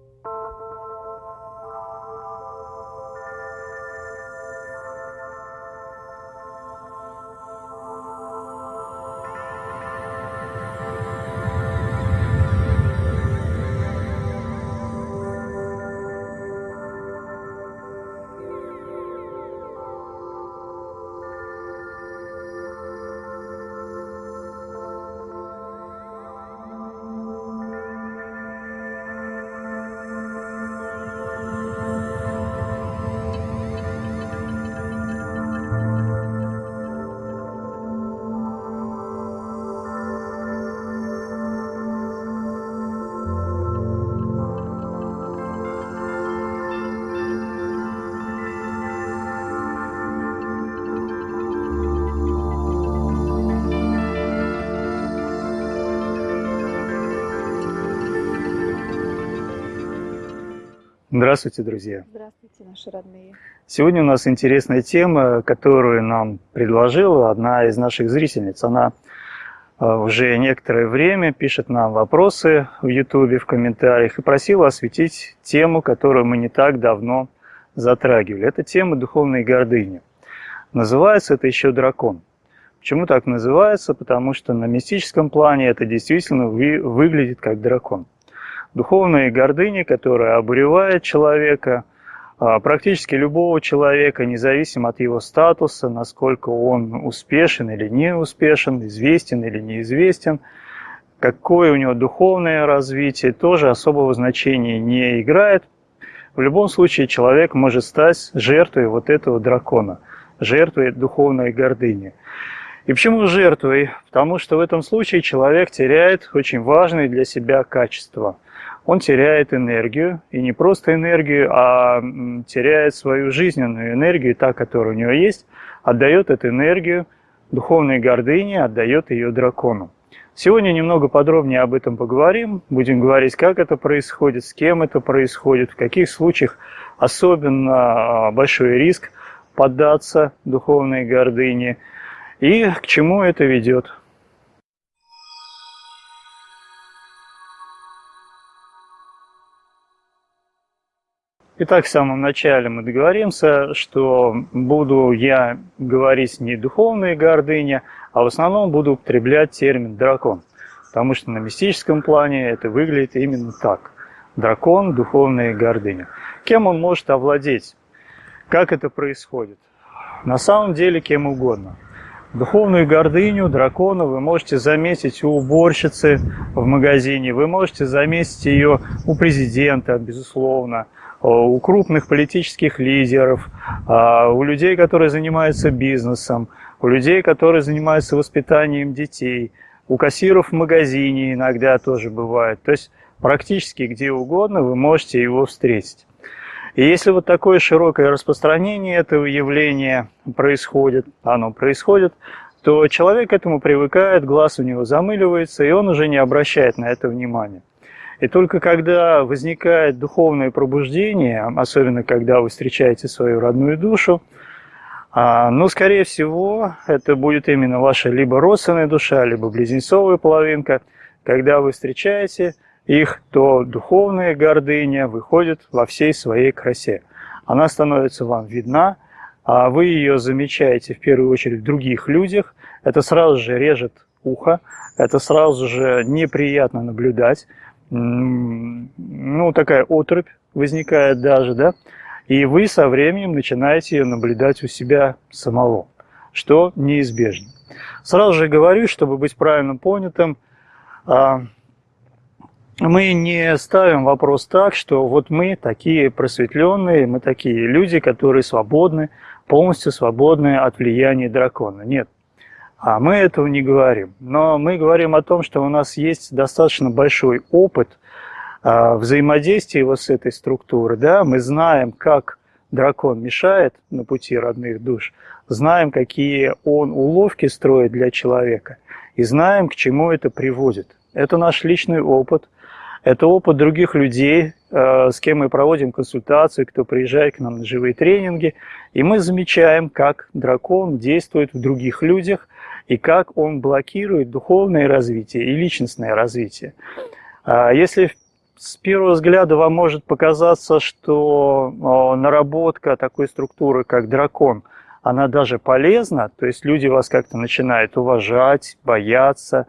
Música Здравствуйте, друзья! Здравствуйте, наши родные! Сегодня у нас интересная тема, которую нам предложила одна из наших зрительниц. Она э, уже некоторое время пишет нам вопросы в YouTube, в комментариях и просила осветить тему, которую мы не так давно затрагивали. Это тема духовной гордыни. Называется это еще дракон. Почему так называется? Потому что на мистическом плане это действительно выглядит как дракон духовной гордыни, которая обуревает человека, а, практически любого человека, независимо от его статуса, насколько он успешен или не успешен, известен или неизвестен, какое у него духовное развитие, тоже особого значения не играет. В любом случае человек может стать жертвой вот этого дракона, жертвой духовной гордыни. И почему жертвой? Потому что в этом случае человек теряет очень важные для себя качества – он теряет энергию, и не просто энергию, а теряет свою жизненную энергию, та, которая у него есть, отдает эту энергию духовной гордыне, отдает ее дракону. Сегодня немного подробнее об этом поговорим, будем говорить, как это происходит, с кем это происходит, в каких случаях особенно а, большой риск поддаться духовной гордыне и к чему это ведет. Итак, в самом начале мы договоримся, что буду я говорить не духовные гордыня, а в основном буду употреблять термин «дракон». Потому что на мистическом плане это выглядит именно так. Дракон, духовная гордыня. Кем он может овладеть? Как это происходит? На самом деле кем угодно. Духовную гордыню дракона вы можете заметить у уборщицы в магазине, вы можете заметить ее у президента, безусловно, у крупных политических лидеров, а, у людей, которые занимаются бизнесом, у людей, которые занимаются воспитанием детей, у кассиров в магазине иногда тоже бывает. То есть практически где угодно вы можете его встретить. И если вот такое широкое распространение этого явления происходит, оно происходит, то человек к этому привыкает, глаз у него замыливается, и он уже не обращает на это внимания. И только когда возникает духовное пробуждение, особенно когда вы встречаете свою родную душу, а, ну, скорее всего, это будет именно ваша либо родственная душа, либо близнецовая половинка. Когда вы встречаете их, то духовная гордыня выходит во всей своей красе. Она становится вам видна, а вы ее замечаете в первую очередь в других людях. Это сразу же режет ухо, это сразу же неприятно наблюдать ну, такая отрубь возникает даже, да, и вы со временем начинаете ее наблюдать у себя самого, что неизбежно. Сразу же говорю, чтобы быть правильно понятым, а, мы не ставим вопрос так, что вот мы такие просветленные, мы такие люди, которые свободны, полностью свободны от влияния дракона. Нет, а мы этого не говорим. Но мы говорим о том, что у нас есть достаточно большой опыт а, взаимодействия вот с этой структурой. Да? Мы знаем, как дракон мешает на пути родных душ, знаем, какие он уловки строит для человека, и знаем, к чему это приводит. Это наш личный опыт, это опыт других людей, а, с кем мы проводим консультации, кто приезжает к нам на живые тренинги, и мы замечаем, как дракон действует в других людях – и как он блокирует духовное развитие и личностное развитие. А если с первого взгляда вам может показаться, что наработка такой структуры, как дракон, она даже полезна, то есть люди вас как-то начинают уважать, бояться,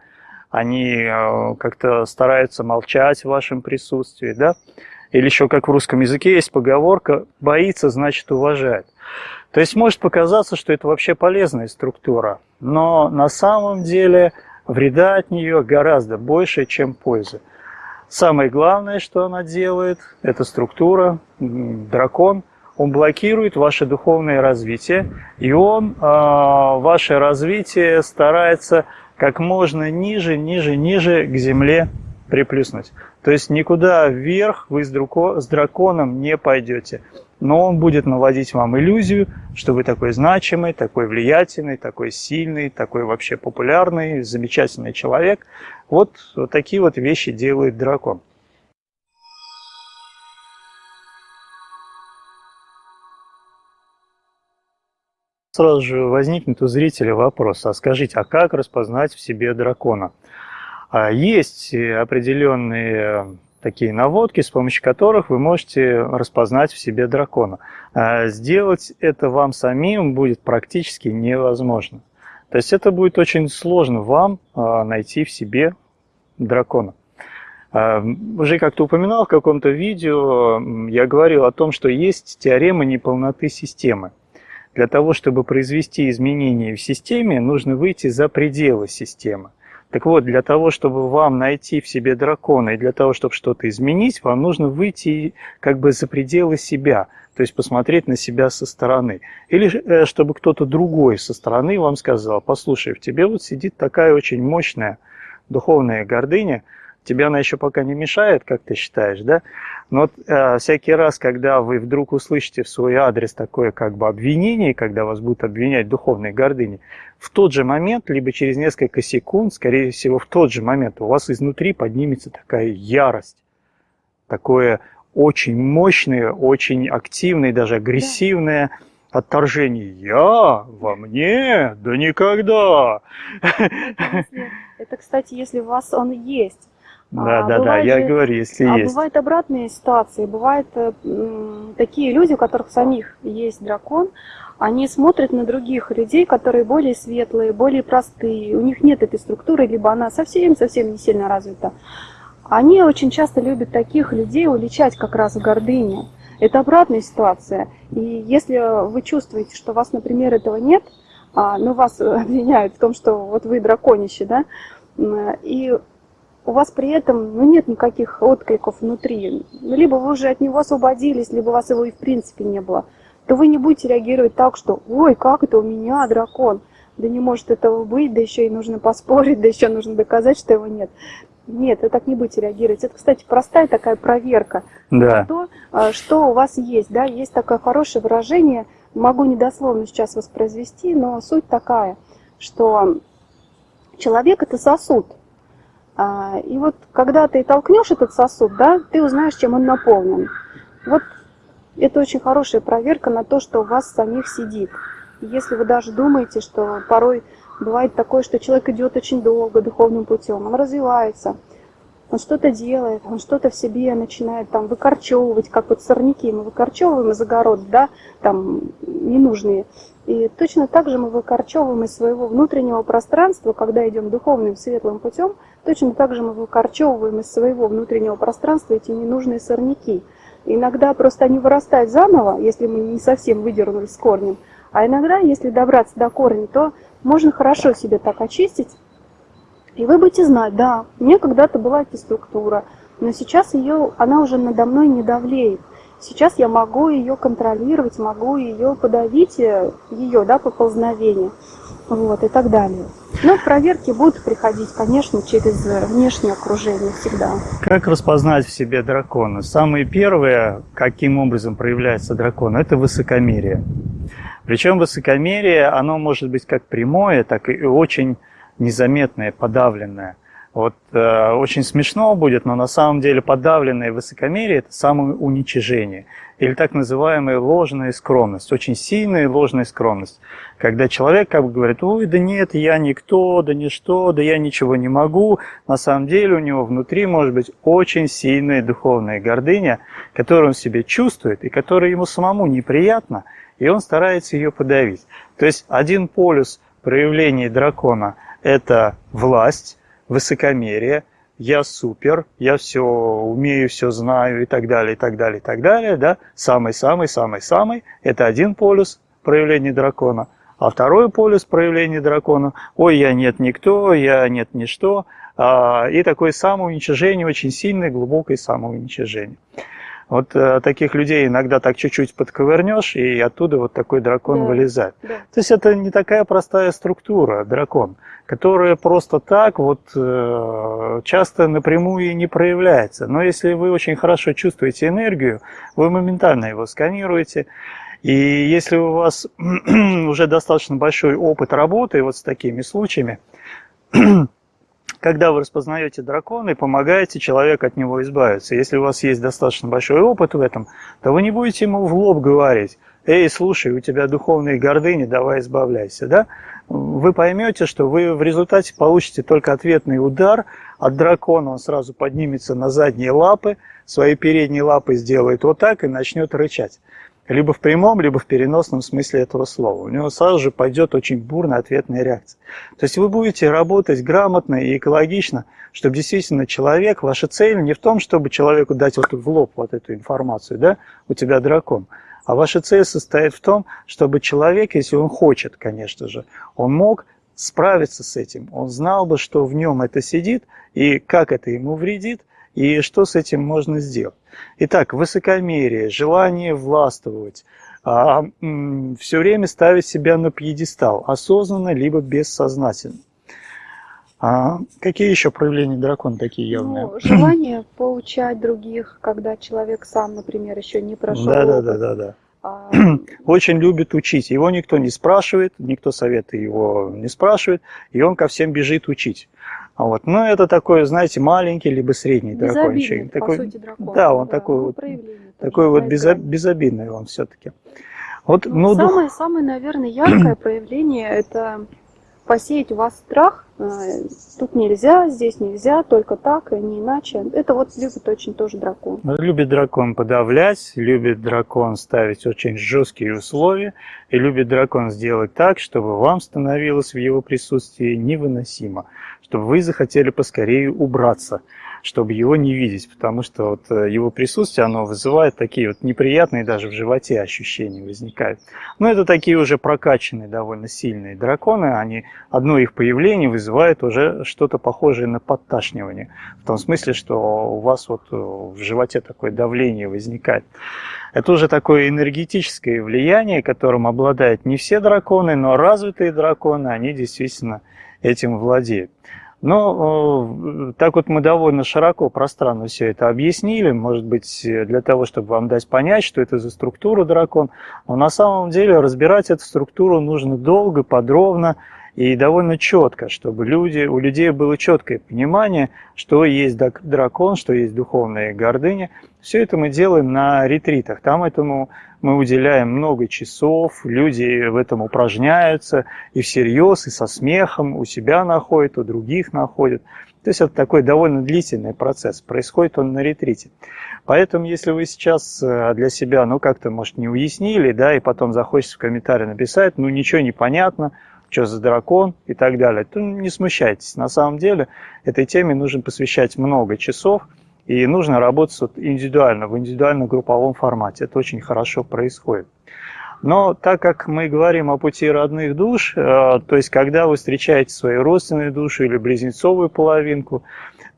они э, как-то стараются молчать в вашем присутствии, да? Или еще как в русском языке есть поговорка «боится, значит уважает». То есть может показаться, что это вообще полезная структура, но на самом деле вреда от нее гораздо больше, чем пользы. Самое главное, что она делает, это структура, дракон, он блокирует ваше духовное развитие, и он э, ваше развитие старается как можно ниже, ниже, ниже к земле приплюснуть. То есть никуда вверх вы с драконом не пойдете. Но он будет наводить вам иллюзию, что вы такой значимый, такой влиятельный, такой сильный, такой вообще популярный, замечательный человек. Вот, вот такие вот вещи делает дракон. Сразу же возникнет у зрителя вопрос, а скажите, а как распознать в себе дракона? А есть определенные такие наводки, с помощью которых вы можете распознать в себе дракона. А сделать это вам самим будет практически невозможно. То есть это будет очень сложно вам а, найти в себе дракона. Уже как-то упоминал в каком-то видео, я говорил о том, что есть теорема неполноты системы. Для того, чтобы произвести изменения в системе, нужно выйти за пределы системы. Так вот, для того, чтобы вам найти в себе дракона и для того, чтобы что-то изменить, вам нужно выйти как бы за пределы себя, то есть посмотреть на себя со стороны. Или э, чтобы кто-то другой со стороны вам сказал, послушай, в тебе вот сидит такая очень мощная духовная гордыня, тебе она еще пока не мешает, как ты считаешь, да? Но э, всякий раз, когда вы вдруг услышите в свой адрес такое как бы обвинение, когда вас будут обвинять в духовной гордыне, в тот же момент, либо через несколько секунд, скорее всего, в тот же момент у вас изнутри поднимется такая ярость, такое очень мощное, очень активное, даже агрессивное отторжение. Я во мне? Да никогда! Это, кстати, если у вас он есть. Да, а, да, да, я же, говорю, если а есть. Бывают обратные ситуации, бывают э, такие люди, у которых самих есть дракон, они смотрят на других людей, которые более светлые, более простые, у них нет этой структуры, либо она совсем-совсем не сильно развита. Они очень часто любят таких людей уличать как раз в гордыне. Это обратная ситуация. И если вы чувствуете, что у вас, например, этого нет, а, но вас обвиняют в том, что вот вы драконище, да, и у вас при этом ну, нет никаких откликов внутри, ну, либо вы уже от него освободились, либо у вас его и в принципе не было, то вы не будете реагировать так, что «Ой, как это у меня дракон?» Да не может этого быть, да еще и нужно поспорить, да еще нужно доказать, что его нет. Нет, вы так не будете реагировать. Это, кстати, простая такая проверка да. на то, а, что у вас есть. Да? Есть такое хорошее выражение, могу недословно сейчас воспроизвести, но суть такая, что человек – это сосуд – и вот когда ты толкнешь этот сосуд, да, ты узнаешь, чем он наполнен. Вот это очень хорошая проверка на то, что у вас самих сидит. Если вы даже думаете, что порой бывает такое, что человек идет очень долго духовным путем, он развивается, он что-то делает, он что-то в себе начинает там выкорчевывать, как вот сорняки мы выкорчевываем из огорода, да, там ненужные. И точно так же мы выкорчевываем из своего внутреннего пространства, когда идем духовным светлым путем, точно так же мы выкорчевываем из своего внутреннего пространства эти ненужные сорняки. Иногда просто они вырастают заново, если мы не совсем выдернули с корнем, а иногда, если добраться до корня, то можно хорошо себе так очистить, и вы будете знать, да, у меня когда-то была эта структура, но сейчас ее, она уже надо мной не давлеет. Сейчас я могу ее контролировать, могу ее подавить, э, ее, да, поползновение, вот, и так далее. Но проверки будут приходить, конечно, через внешнее окружение всегда. Как распознать в себе дракона? Самое первое, каким образом проявляется дракон, это высокомерие. Причем высокомерие, оно может быть как прямое, так и очень незаметное, подавленное. Вот э, очень смешно будет, но на самом деле подавленное высокомерие – это самоуничижение. Или так называемая ложная скромность, очень сильная ложная скромность. Когда человек как бы говорит, ой, да нет, я никто, да ничто, да я ничего не могу. На самом деле у него внутри может быть очень сильная духовная гордыня, которую он себе чувствует и которая ему самому неприятна, и он старается ее подавить. То есть один полюс проявления дракона – это власть, высокомерие, я супер, я все умею, все знаю и так далее, и так далее, и так далее, да, самый-самый-самый-самый, это один полюс проявления дракона, а второй полюс проявления дракона, ой, я нет никто, я нет ничто, а, и такое самоуничижение, очень сильное, глубокое самоуничижение. Вот э, таких людей иногда так чуть-чуть подковырнешь, и оттуда вот такой дракон да, вылезает. Да. То есть это не такая простая структура, дракон, которая просто так вот э, часто напрямую и не проявляется. Но если вы очень хорошо чувствуете энергию, вы моментально его сканируете. И если у вас уже достаточно большой опыт работы вот с такими случаями, когда вы распознаете дракона и помогаете человеку от него избавиться. Если у вас есть достаточно большой опыт в этом, то вы не будете ему в лоб говорить, эй, слушай, у тебя духовные гордыни, давай избавляйся, да? Вы поймете, что вы в результате получите только ответный удар от дракона, он сразу поднимется на задние лапы, свои передние лапы сделает вот так и начнет рычать либо в прямом, либо в переносном смысле этого слова. У него сразу же пойдет очень бурная ответная реакция. То есть вы будете работать грамотно и экологично, чтобы действительно человек, ваша цель не в том, чтобы человеку дать вот в лоб вот эту информацию, да, у тебя дракон, а ваша цель состоит в том, чтобы человек, если он хочет, конечно же, он мог справиться с этим, он знал бы, что в нем это сидит и как это ему вредит, и что с этим можно сделать. Итак, высокомерие, желание властвовать, а, все время ставить себя на пьедестал, осознанно либо бессознательно. А какие еще проявления дракона такие явные? Ну, желание поучать других, когда человек сам, например, еще не прошел. Да, да, да, да, да. А... Очень любит учить. Его никто не спрашивает, никто советы его не спрашивает, и он ко всем бежит учить. А вот. Но это такой, знаете, маленький либо средний дракончик. Такой, сути, дракон. Да, он да, такой вот, такой вот безо, безобидный он все-таки. Вот, ну, ну, самое, дух... самое, наверное, яркое проявление это посеять у вас страх, э, тут нельзя, здесь нельзя, только так, и не иначе. Это вот любит очень тоже дракон. Любит дракон подавлять, любит дракон ставить очень жесткие условия, и любит дракон сделать так, чтобы вам становилось в его присутствии невыносимо, чтобы вы захотели поскорее убраться чтобы его не видеть, потому что вот э, его присутствие, оно вызывает такие вот неприятные даже в животе ощущения возникают. Но это такие уже прокачанные довольно сильные драконы, они, одно их появление вызывает уже что-то похожее на подташнивание, в том смысле, что у вас вот э, в животе такое давление возникает. Это уже такое энергетическое влияние, которым обладают не все драконы, но развитые драконы, они действительно этим владеют. Но э, так вот мы довольно широко, пространно все это объяснили, может быть, для того, чтобы вам дать понять, что это за структура дракон. Но на самом деле разбирать эту структуру нужно долго, подробно и довольно четко, чтобы люди, у людей было четкое понимание, что есть дракон, что есть духовная гордыня. Все это мы делаем на ретритах. Там этому мы уделяем много часов, люди в этом упражняются и всерьез, и со смехом, у себя находят, у других находят. То есть это такой довольно длительный процесс, происходит он на ретрите. Поэтому, если вы сейчас э, для себя, ну, как-то, может, не уяснили, да, и потом захочется в комментарии написать, ну, ничего не понятно, что за дракон и так далее, то не смущайтесь. На самом деле этой теме нужно посвящать много часов, и нужно работать индивидуально, в индивидуально-групповом формате. Это очень хорошо происходит. Но так как мы говорим о пути родных душ, э, то есть когда вы встречаете свою родственную душу или близнецовую половинку,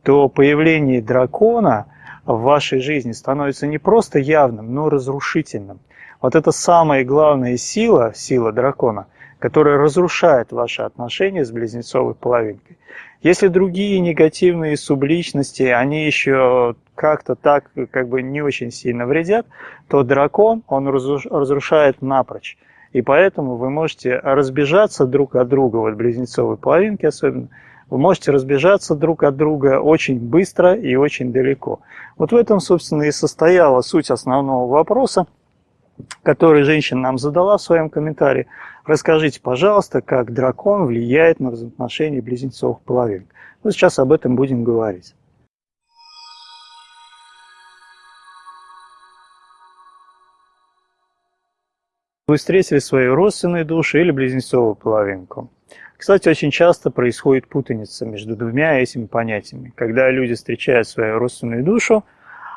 то появление дракона в вашей жизни становится не просто явным, но разрушительным. Вот это самая главная сила, сила дракона, которая разрушает ваши отношения с близнецовой половинкой. Если другие негативные субличности, они еще как-то так как бы не очень сильно вредят, то дракон, он разрушает напрочь. И поэтому вы можете разбежаться друг от друга, вот близнецовой половинки особенно, вы можете разбежаться друг от друга очень быстро и очень далеко. Вот в этом, собственно, и состояла суть основного вопроса, который женщина нам задала в своем комментарии. Расскажите, пожалуйста, как дракон влияет на взаимоотношения близнецовых половинок. Ну, сейчас об этом будем говорить. Вы встретили свою родственную душу или близнецовую половинку. Кстати, очень часто происходит путаница между двумя этими понятиями. Когда люди встречают свою родственную душу,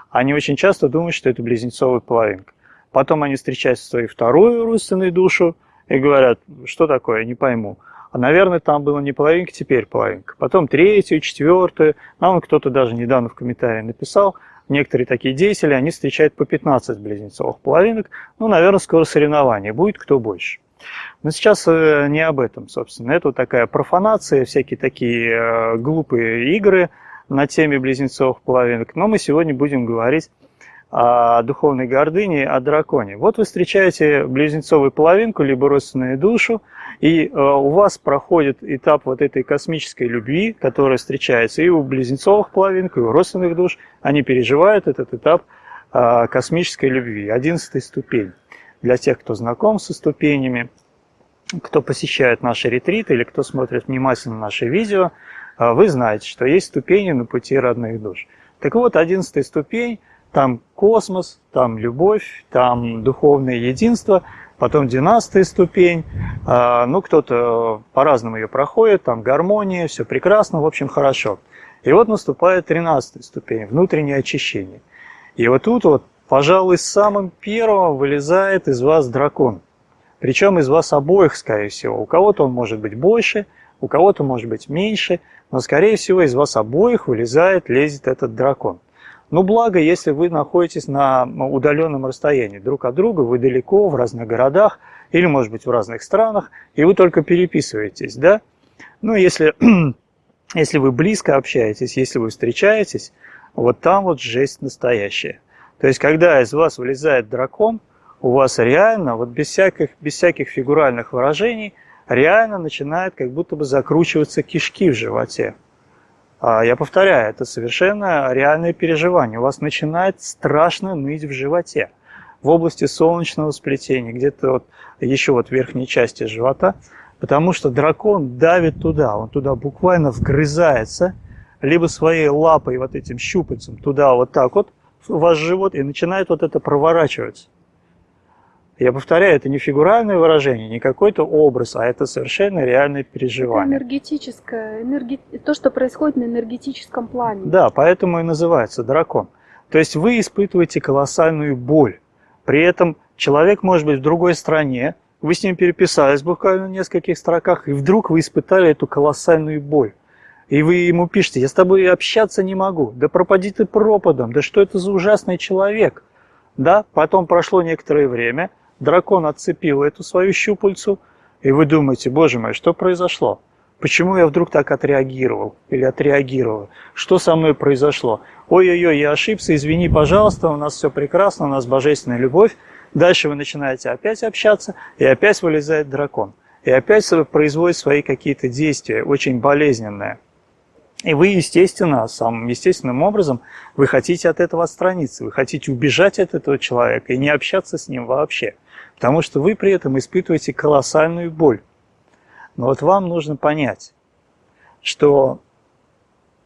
они очень часто думают, что это близнецовая половинка. Потом они встречают свою вторую родственную душу и говорят, что такое, не пойму. А, наверное, там было не половинка, теперь половинка. Потом третью, четвертую. Нам кто-то даже недавно в комментарии написал, некоторые такие деятели, они встречают по 15 близнецовых половинок. Ну, наверное, скоро соревнование будет, кто больше. Но сейчас э, не об этом, собственно. Это вот такая профанация, всякие такие э, глупые игры на теме близнецовых половинок. Но мы сегодня будем говорить о духовной гордыне, о драконе. Вот вы встречаете близнецовую половинку, либо родственную душу, и э, у вас проходит этап вот этой космической любви, которая встречается и у близнецовых половинок, и у родственных душ. Они переживают этот этап э, космической любви, одиннадцатая ступень. Для тех, кто знаком со ступенями, кто посещает наши ретриты или кто смотрит внимательно наши видео, э, вы знаете, что есть ступени на пути родных душ. Так вот, одиннадцатая ступень – там космос, там любовь, там духовное единство, потом династия ступень. А, ну, кто-то по-разному ее проходит, там гармония, все прекрасно, в общем, хорошо. И вот наступает тринадцатая ступень, внутреннее очищение. И вот тут вот, пожалуй, самым первым вылезает из вас дракон. Причем из вас обоих, скорее всего. У кого-то он может быть больше, у кого-то может быть меньше, но, скорее всего, из вас обоих вылезает, лезет этот дракон. Но благо, если вы находитесь на удаленном расстоянии друг от друга, вы далеко, в разных городах или, может быть, в разных странах, и вы только переписываетесь, да? Ну, если, если вы близко общаетесь, если вы встречаетесь, вот там вот жесть настоящая. То есть, когда из вас вылезает дракон, у вас реально, вот без всяких, без всяких фигуральных выражений, реально начинает как будто бы закручиваться кишки в животе. А, я повторяю, это совершенно реальное переживание. У вас начинает страшно ныть в животе, в области солнечного сплетения, где-то вот еще вот в верхней части живота, потому что дракон давит туда, он туда буквально вгрызается, либо своей лапой, вот этим щупальцем, туда вот так вот, в ваш живот, и начинает вот это проворачиваться. Я повторяю, это не фигуральное выражение, не какой-то образ, а это совершенно реальное переживание. Это энергетическое, энерги... то, что происходит на энергетическом плане. Да, поэтому и называется дракон. То есть вы испытываете колоссальную боль. При этом человек может быть в другой стране, вы с ним переписались буквально в нескольких строках, и вдруг вы испытали эту колоссальную боль. И вы ему пишете, я с тобой общаться не могу, да пропади ты пропадом, да что это за ужасный человек. Да, потом прошло некоторое время, дракон отцепил эту свою щупальцу, и вы думаете, боже мой, что произошло? Почему я вдруг так отреагировал или отреагировал? Что со мной произошло? Ой-ой-ой, я ошибся, извини, пожалуйста, у нас все прекрасно, у нас божественная любовь. Дальше вы начинаете опять общаться, и опять вылезает дракон. И опять производит свои какие-то действия, очень болезненные. И вы, естественно, самым естественным образом, вы хотите от этого отстраниться, вы хотите убежать от этого человека и не общаться с ним вообще – потому что вы при этом испытываете колоссальную боль. Но вот вам нужно понять, что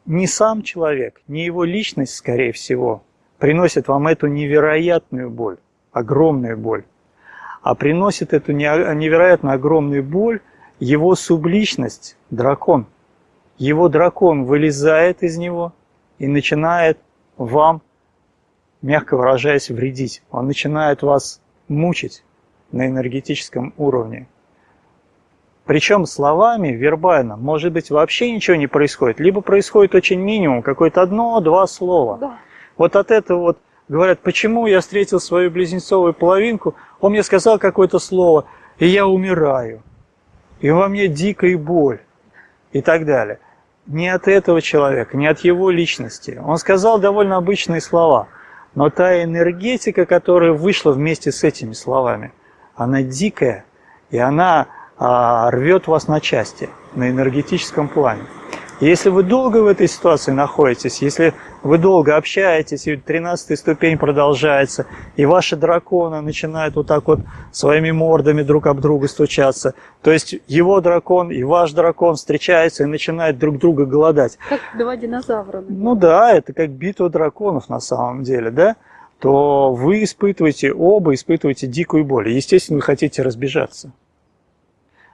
не сам человек, не его личность, скорее всего, приносит вам эту невероятную боль, огромную боль, а приносит эту невероятно огромную боль его субличность, дракон. Его дракон вылезает из него и начинает вам, мягко выражаясь, вредить. Он начинает вас мучить, на энергетическом уровне. Причем словами, вербально, может быть, вообще ничего не происходит, либо происходит очень минимум, какое-то одно-два слова. Да. Вот от этого вот говорят, почему я встретил свою близнецовую половинку, он мне сказал какое-то слово, и я умираю, и во мне дикая боль, и так далее. Не от этого человека, не от его личности. Он сказал довольно обычные слова, но та энергетика, которая вышла вместе с этими словами – она дикая, и она а, рвет вас на части на энергетическом плане. если вы долго в этой ситуации находитесь, если вы долго общаетесь, и 13 ступень продолжается, и ваши драконы начинают вот так вот своими мордами друг об друга стучаться, то есть его дракон и ваш дракон встречаются и начинают друг друга голодать. Как два динозавра. Ну да, это как битва драконов на самом деле, да? То вы испытываете, оба испытываете дикую боль. Естественно, вы хотите разбежаться.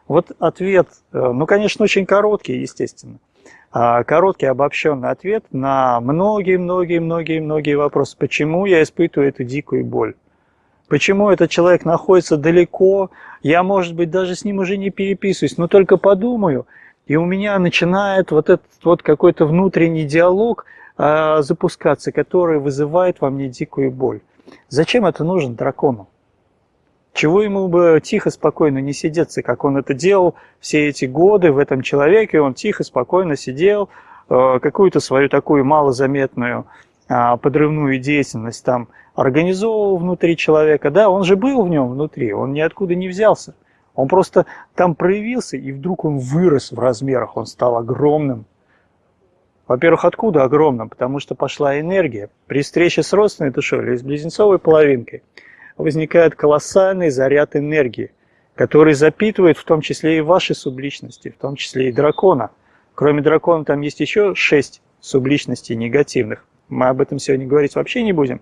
Вот ответ, э, ну, конечно, очень короткий, естественно. А, короткий обобщенный ответ на многие-многие-многие-многие вопросы. Почему я испытываю эту дикую боль? Почему этот человек находится далеко? Я, может быть, даже с ним уже не переписываюсь, но только подумаю, и у меня начинает вот этот вот какой-то внутренний диалог э, запускаться, который вызывает во мне дикую боль. Зачем это нужно дракону? Чего ему бы тихо, спокойно не сидеться, как он это делал все эти годы в этом человеке, он тихо, спокойно сидел, э, какую-то свою такую малозаметную а, подрывную деятельность там организовывал внутри человека. Да, он же был в нем внутри, он ниоткуда не взялся. Он просто там проявился, и вдруг он вырос в размерах, он стал огромным. Во-первых, откуда огромным? Потому что пошла энергия. При встрече с родственной душой или с близнецовой половинкой – возникает колоссальный заряд энергии, который запитывает в том числе и ваши субличности, в том числе и дракона. Кроме дракона там есть еще шесть субличностей негативных. Мы об этом сегодня говорить вообще не будем,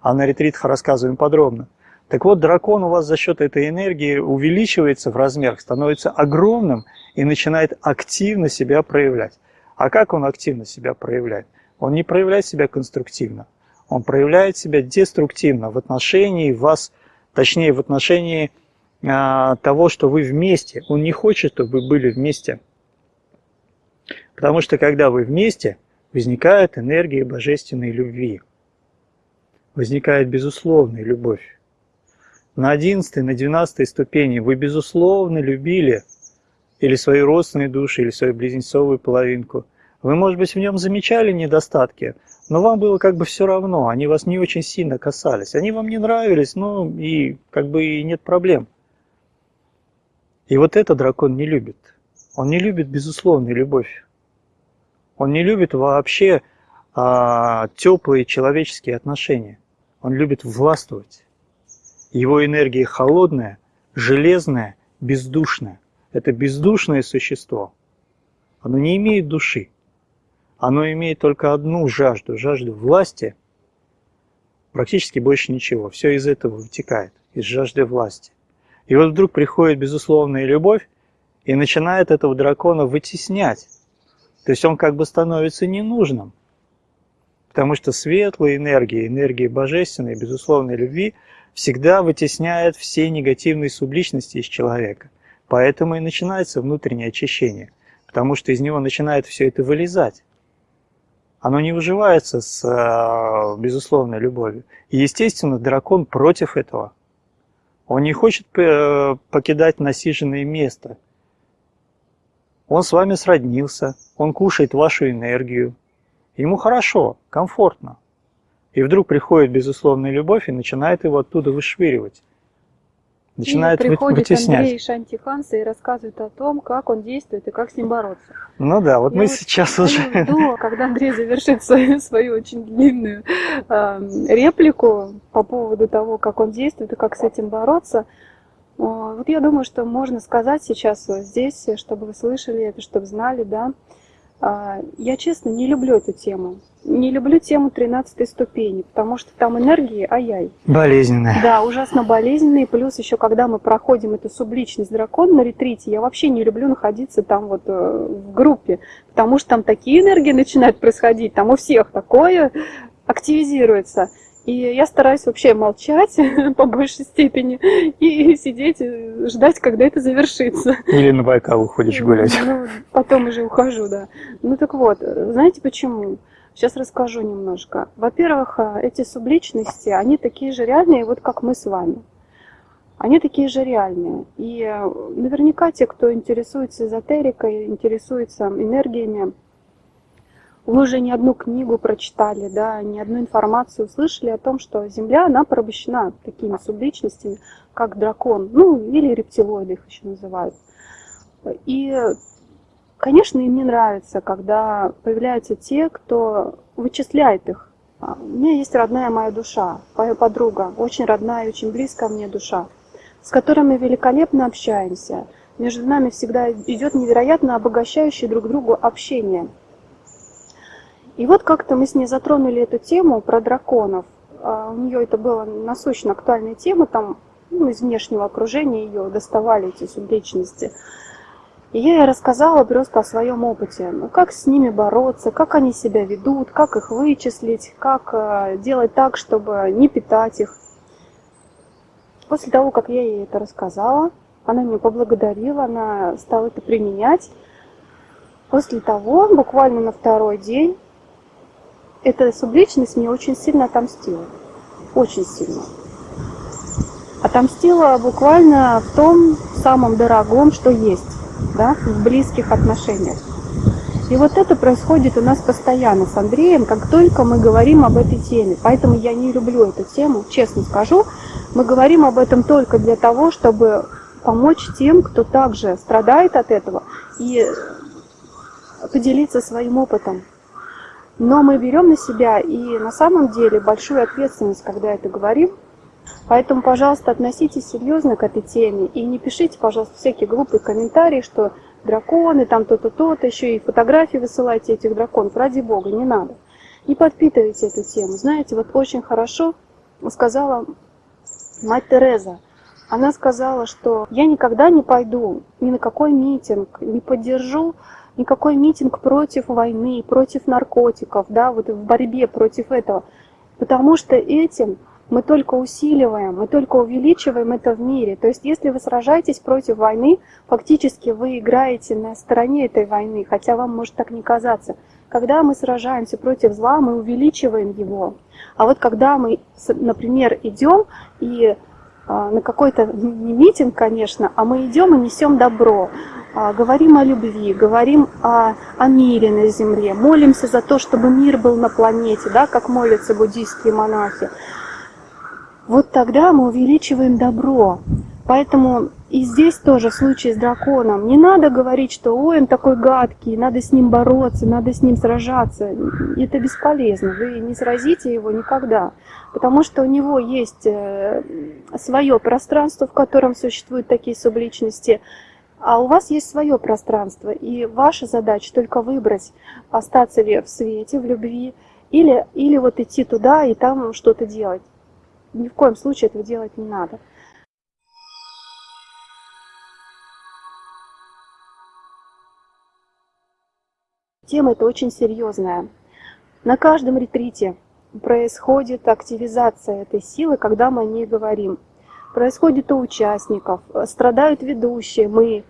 а на ретритах рассказываем подробно. Так вот, дракон у вас за счет этой энергии увеличивается в размерах, становится огромным и начинает активно себя проявлять. А как он активно себя проявляет? Он не проявляет себя конструктивно, он проявляет себя деструктивно в отношении вас, точнее в отношении а, того, что вы вместе. Он не хочет, чтобы вы были вместе. Потому что когда вы вместе, возникает энергия божественной любви. Возникает безусловная любовь. На 11, на 12 ступени вы безусловно любили или свои родственные души, или свою близнецовую половинку. Вы, может быть, в нем замечали недостатки, но вам было как бы все равно, они вас не очень сильно касались. Они вам не нравились, ну и как бы и нет проблем. И вот это дракон не любит. Он не любит безусловную любовь. Он не любит вообще а, теплые человеческие отношения. Он любит властвовать. Его энергия холодная, железная, бездушная. Это бездушное существо. Оно не имеет души оно имеет только одну жажду, жажду власти, практически больше ничего. Все из этого вытекает, из жажды власти. И вот вдруг приходит безусловная любовь и начинает этого дракона вытеснять. То есть он как бы становится ненужным. Потому что светлая энергия, энергия божественной, безусловной любви всегда вытесняет все негативные субличности из человека. Поэтому и начинается внутреннее очищение. Потому что из него начинает все это вылезать оно не выживается с э, безусловной любовью. И, естественно, дракон против этого. Он не хочет э, покидать насиженное место. Он с вами сроднился, он кушает вашу энергию. Ему хорошо, комфортно. И вдруг приходит безусловная любовь и начинает его оттуда вышвыривать начинает и приходит вытеснять. Андрей Шантиханса и рассказывает о том, как он действует и как с ним бороться. Ну да, вот Я мы вот сейчас уже... Жду, когда Андрей завершит свою, свою очень длинную э, реплику по поводу того, как он действует и как с этим бороться. Вот я думаю, что можно сказать сейчас вот здесь, чтобы вы слышали это, чтобы знали, да, а, я честно не люблю эту тему. Не люблю тему 13 ступени, потому что там энергии, ай-яй. Болезненная. Да, ужасно болезненные. Плюс еще, когда мы проходим эту субличность дракона на ретрите, я вообще не люблю находиться там вот э, в группе, потому что там такие энергии начинают происходить, там у всех такое активизируется. И я стараюсь вообще молчать по большей степени и сидеть, ждать, когда это завершится. Или на Байкал уходишь гулять. Ну, потом уже ухожу, да. Ну так вот, знаете почему? Сейчас расскажу немножко. Во-первых, эти субличности, они такие же реальные, вот как мы с вами. Они такие же реальные. И наверняка те, кто интересуется эзотерикой, интересуется энергиями, вы уже не одну книгу прочитали, да, не одну информацию услышали о том, что Земля, она порабощена такими субличностями, как дракон, ну, или рептилоиды их еще называют. И Конечно, им не нравится, когда появляются те, кто вычисляет их. А, у меня есть родная моя душа, моя подруга, очень родная и очень близкая мне душа, с которой мы великолепно общаемся. Между нами всегда идет невероятно обогащающее друг другу общение. И вот как-то мы с ней затронули эту тему про драконов. А, у нее это была насущно актуальная тема, там ну, из внешнего окружения ее доставали эти субличности. И я ей рассказала просто о своем опыте, ну, как с ними бороться, как они себя ведут, как их вычислить, как э, делать так, чтобы не питать их. После того, как я ей это рассказала, она меня поблагодарила, она стала это применять. После того, буквально на второй день, эта субличность мне очень сильно отомстила. Очень сильно. Отомстила буквально в том самом дорогом, что есть да, в близких отношениях. И вот это происходит у нас постоянно с Андреем, как только мы говорим об этой теме. Поэтому я не люблю эту тему, честно скажу. Мы говорим об этом только для того, чтобы помочь тем, кто также страдает от этого, и поделиться своим опытом. Но мы берем на себя и на самом деле большую ответственность, когда это говорим, Поэтому, пожалуйста, относитесь серьезно к этой теме и не пишите, пожалуйста, всякие глупые комментарии, что драконы, там то-то, то-то, еще и фотографии высылайте этих драконов. Ради бога, не надо. Не подпитывайте эту тему. Знаете, вот очень хорошо сказала мать Тереза. Она сказала, что я никогда не пойду ни на какой митинг, не поддержу никакой митинг против войны, против наркотиков, да, вот в борьбе против этого, потому что этим мы только усиливаем, мы только увеличиваем это в мире. То есть если вы сражаетесь против войны, фактически вы играете на стороне этой войны, хотя вам может так не казаться. Когда мы сражаемся против зла, мы увеличиваем его. А вот когда мы, например, идем и на какой-то, не митинг, конечно, а мы идем и несем добро, а, говорим о любви, говорим о, о мире на земле, молимся за то, чтобы мир был на планете, да, как молятся буддийские монахи вот тогда мы увеличиваем добро. Поэтому и здесь тоже в случае с драконом не надо говорить, что ой, он такой гадкий, надо с ним бороться, надо с ним сражаться. Это бесполезно, вы не сразите его никогда, потому что у него есть э, свое пространство, в котором существуют такие субличности, а у вас есть свое пространство, и ваша задача только выбрать, остаться ли в свете, в любви, или, или вот идти туда и там что-то делать ни в коем случае этого делать не надо. Тема эта очень серьезная. На каждом ретрите происходит активизация этой силы, когда мы о ней говорим. Происходит у участников, страдают ведущие, мы.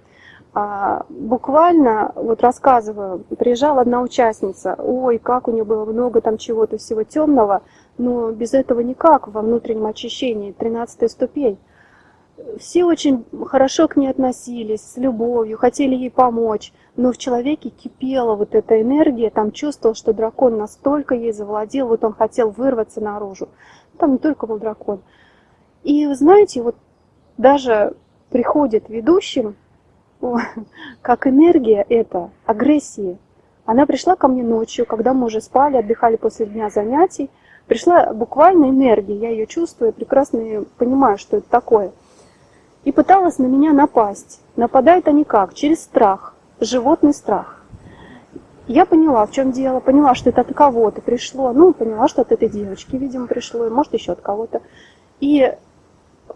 А, буквально, вот рассказываю, приезжала одна участница, ой, как у нее было много там чего-то всего темного, но без этого никак во внутреннем очищении, 13 ступень. Все очень хорошо к ней относились, с любовью, хотели ей помочь, но в человеке кипела вот эта энергия, там чувствовал, что дракон настолько ей завладел, вот он хотел вырваться наружу. Там не только был дракон. И вы знаете, вот даже приходит ведущим, как энергия эта, агрессии. Она пришла ко мне ночью, когда мы уже спали, отдыхали после дня занятий, Пришла буквально энергия, я ее чувствую, прекрасно понимаю, что это такое. И пыталась на меня напасть. Нападают они как? Через страх, животный страх. Я поняла, в чем дело, поняла, что это от кого-то пришло, ну, поняла, что от этой девочки, видимо, пришло, и может еще от кого-то. И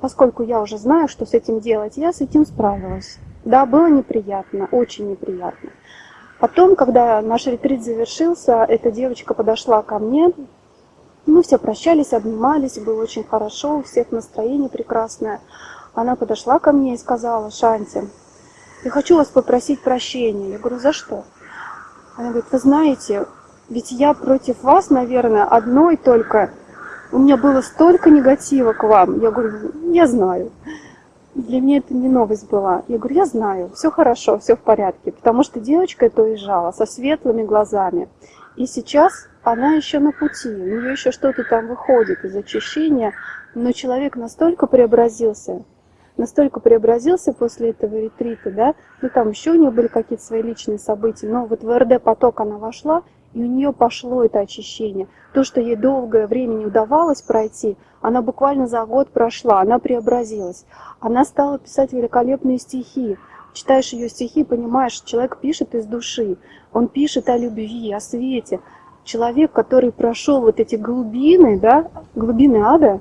поскольку я уже знаю, что с этим делать, я с этим справилась. Да, было неприятно, очень неприятно. Потом, когда наш ретрит завершился, эта девочка подошла ко мне, мы все прощались, обнимались, было очень хорошо, у всех настроение прекрасное. Она подошла ко мне и сказала, Шанти, я хочу вас попросить прощения. Я говорю, за что? Она говорит, вы знаете, ведь я против вас, наверное, одной только. У меня было столько негатива к вам. Я говорю, я знаю. Для меня это не новость была. Я говорю, я знаю, все хорошо, все в порядке. Потому что девочка это уезжала со светлыми глазами. И сейчас она еще на пути, у нее еще что-то там выходит из очищения, но человек настолько преобразился, настолько преобразился после этого ретрита, да, ну там еще у нее были какие-то свои личные события, но вот в РД поток она вошла, и у нее пошло это очищение. То, что ей долгое время не удавалось пройти, она буквально за год прошла, она преобразилась. Она стала писать великолепные стихи. Читаешь ее стихи, понимаешь, человек пишет из души, он пишет о любви, о свете. Человек, который прошел вот эти глубины, да, глубины ада,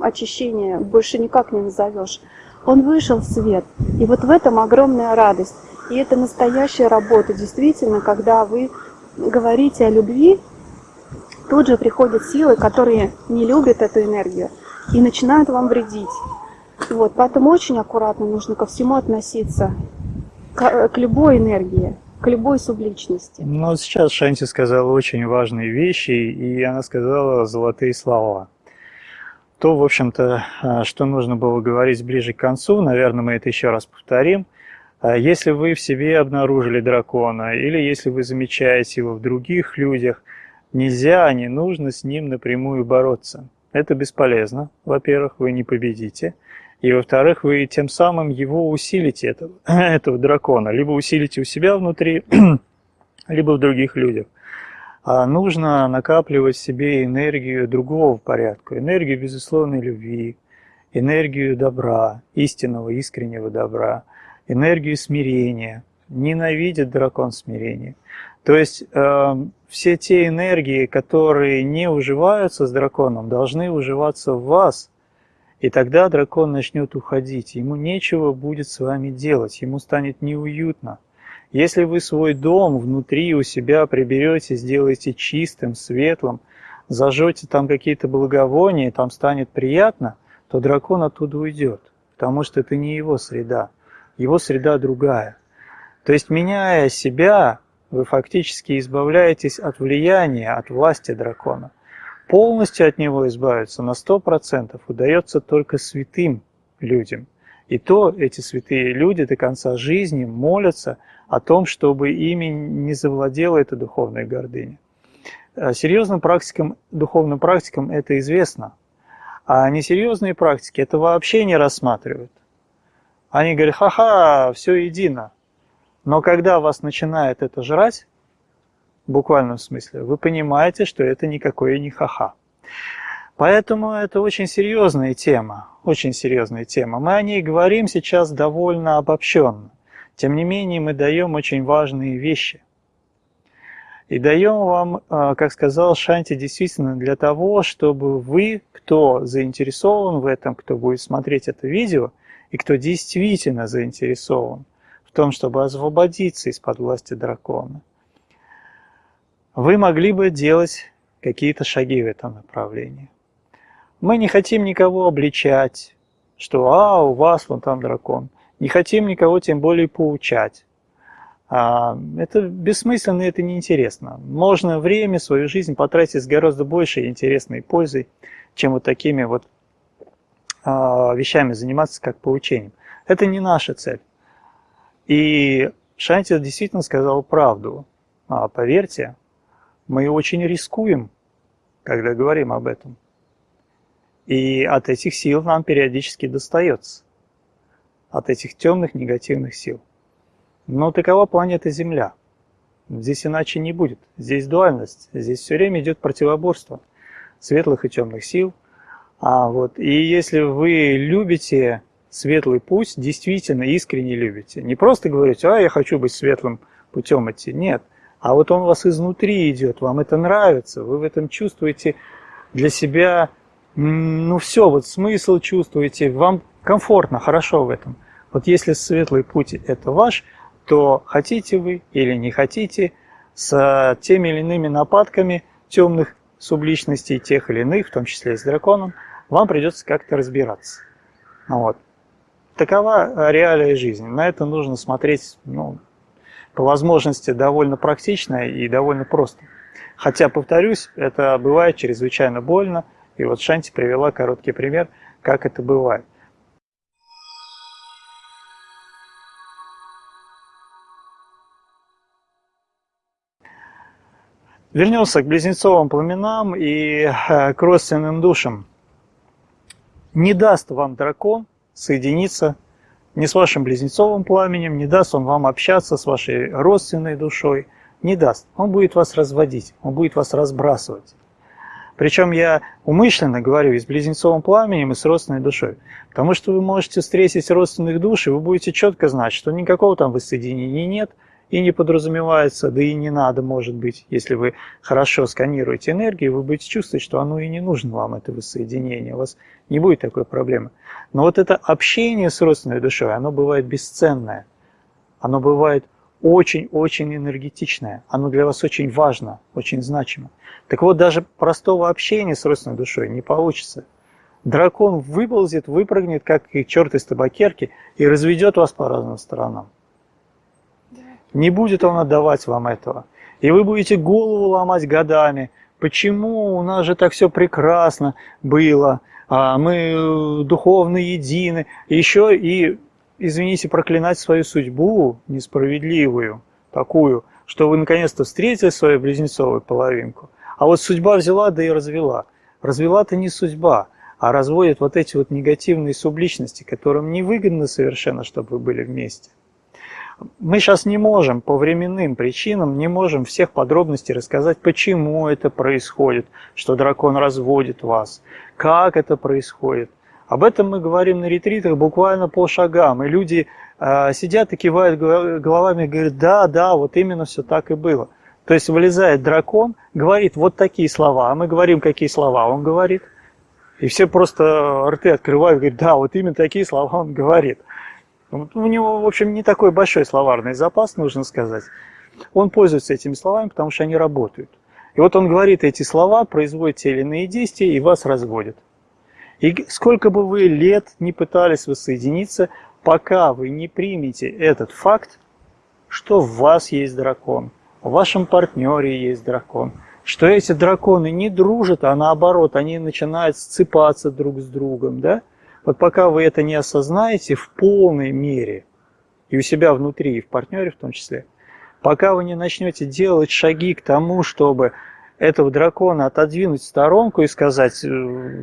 очищения больше никак не назовешь, он вышел в свет. И вот в этом огромная радость. И это настоящая работа, действительно, когда вы говорите о любви, тут же приходят силы, которые не любят эту энергию и начинают вам вредить. Вот, поэтому очень аккуратно нужно ко всему относиться, к, к любой энергии, к любой субличности. Ну, сейчас Шанти сказала очень важные вещи, и она сказала золотые слова. То, в общем-то, а, что нужно было говорить ближе к концу, наверное, мы это еще раз повторим. А если вы в себе обнаружили дракона, или если вы замечаете его в других людях, нельзя, не нужно с ним напрямую бороться. Это бесполезно. Во-первых, вы не победите. И во-вторых, вы тем самым его усилите, этого, этого дракона. Либо усилите у себя внутри, либо в других людях. А нужно накапливать в себе энергию другого порядка. Энергию безусловной любви, энергию добра, истинного, искреннего добра, энергию смирения. Ненавидит дракон смирения. То есть э, все те энергии, которые не уживаются с драконом, должны уживаться в вас. И тогда дракон начнет уходить. Ему нечего будет с вами делать, ему станет неуютно. Если вы свой дом внутри у себя приберете, сделаете чистым, светлым, зажжете там какие-то благовония, там станет приятно, то дракон оттуда уйдет, потому что это не его среда, его среда другая. То есть, меняя себя, вы фактически избавляетесь от влияния, от власти дракона. Полностью от него избавиться на 100% удается только святым людям. И то эти святые люди до конца жизни молятся о том, чтобы ими не завладела эта духовная гордыня. А серьезным практикам, духовным практикам это известно, а несерьезные практики это вообще не рассматривают. Они говорят, ха-ха, все едино. Но когда вас начинает это жрать, в буквальном смысле, вы понимаете, что это никакое не ха-ха. Поэтому это очень серьезная тема, очень серьезная тема. Мы о ней говорим сейчас довольно обобщенно. Тем не менее, мы даем очень важные вещи. И даем вам, а, как сказал Шанти, действительно для того, чтобы вы, кто заинтересован в этом, кто будет смотреть это видео, и кто действительно заинтересован в том, чтобы освободиться из-под власти дракона, вы могли бы делать какие-то шаги в этом направлении. Мы не хотим никого обличать, что «а, у вас вон там дракон». Не хотим никого тем более поучать. А, это бессмысленно, это неинтересно. Можно время, свою жизнь потратить с гораздо большей интересной пользой, чем вот такими вот а, вещами заниматься, как поучением. Это не наша цель. И Шанти действительно сказал правду. А, поверьте, мы очень рискуем, когда говорим об этом. И от этих сил нам периодически достается. От этих темных негативных сил. Но такова планета Земля. Здесь иначе не будет. Здесь дуальность. Здесь все время идет противоборство светлых и темных сил. А вот, и если вы любите светлый путь, действительно искренне любите, не просто говорите, а я хочу быть светлым путем идти, нет – а вот он у вас изнутри идет, вам это нравится, вы в этом чувствуете для себя, ну все, вот смысл чувствуете, вам комфортно, хорошо в этом. Вот если светлый путь это ваш, то хотите вы или не хотите, с теми или иными нападками темных субличностей, тех или иных, в том числе и с драконом, вам придется как-то разбираться. Вот. Такова реалия жизни. На это нужно смотреть ну, по возможности довольно практично и довольно просто. Хотя, повторюсь, это бывает чрезвычайно больно, и вот Шанти привела короткий пример, как это бывает. Вернемся к близнецовым пламенам и э, к родственным душам. Не даст вам дракон соединиться не с вашим близнецовым пламенем, не даст он вам общаться с вашей родственной душой, не даст. Он будет вас разводить, он будет вас разбрасывать. Причем я умышленно говорю и с близнецовым пламенем, и с родственной душой. Потому что вы можете встретить родственных душ, и вы будете четко знать, что никакого там воссоединения нет, и не подразумевается, да и не надо, может быть, если вы хорошо сканируете энергию, вы будете чувствовать, что оно и не нужно вам, это воссоединение, у вас не будет такой проблемы. Но вот это общение с родственной душой, оно бывает бесценное, оно бывает очень-очень энергетичное, оно для вас очень важно, очень значимо. Так вот, даже простого общения с родственной душой не получится. Дракон выползет, выпрыгнет, как и черт из табакерки, и разведет вас по разным сторонам. Не будет он отдавать вам этого. И вы будете голову ломать годами. Почему у нас же так все прекрасно было, а мы духовно едины. Еще и, извините, проклинать свою судьбу несправедливую, такую, что вы наконец-то встретили свою близнецовую половинку. А вот судьба взяла, да и развела. Развела-то не судьба, а разводит вот эти вот негативные субличности, которым невыгодно совершенно, чтобы вы были вместе. Мы сейчас не можем по временным причинам, не можем всех подробностей рассказать, почему это происходит, что дракон разводит вас, как это происходит. Об этом мы говорим на ретритах буквально по шагам, и люди э, сидят и кивают головами говорят, да, да, вот именно все так и было. То есть вылезает дракон, говорит вот такие слова, а мы говорим, какие слова он говорит. И все просто рты открывают говорят, да, вот именно такие слова он говорит. У него, в общем, не такой большой словарный запас, нужно сказать. Он пользуется этими словами, потому что они работают. И вот он говорит эти слова, производит те или иные действия и вас разводит. И сколько бы вы лет не пытались воссоединиться, пока вы не примете этот факт, что в вас есть дракон, в вашем партнере есть дракон, что эти драконы не дружат, а наоборот, они начинают сцепаться друг с другом, да? Вот пока вы это не осознаете в полной мере, и у себя внутри, и в партнере в том числе, пока вы не начнете делать шаги к тому, чтобы этого дракона отодвинуть в сторонку и сказать, «Э,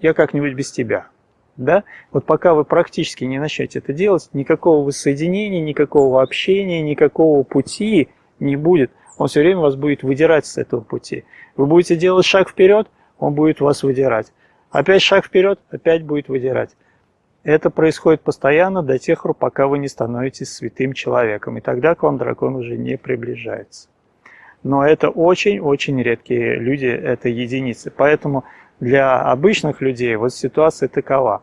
я как-нибудь без тебя. Да? Вот пока вы практически не начнете это делать, никакого воссоединения, никакого общения, никакого пути не будет. Он все время вас будет выдирать с этого пути. Вы будете делать шаг вперед, он будет вас выдирать. Опять шаг вперед, опять будет выдирать. Это происходит постоянно до тех пор, пока вы не становитесь святым человеком. И тогда к вам дракон уже не приближается. Но это очень-очень редкие люди, это единицы. Поэтому для обычных людей вот ситуация такова.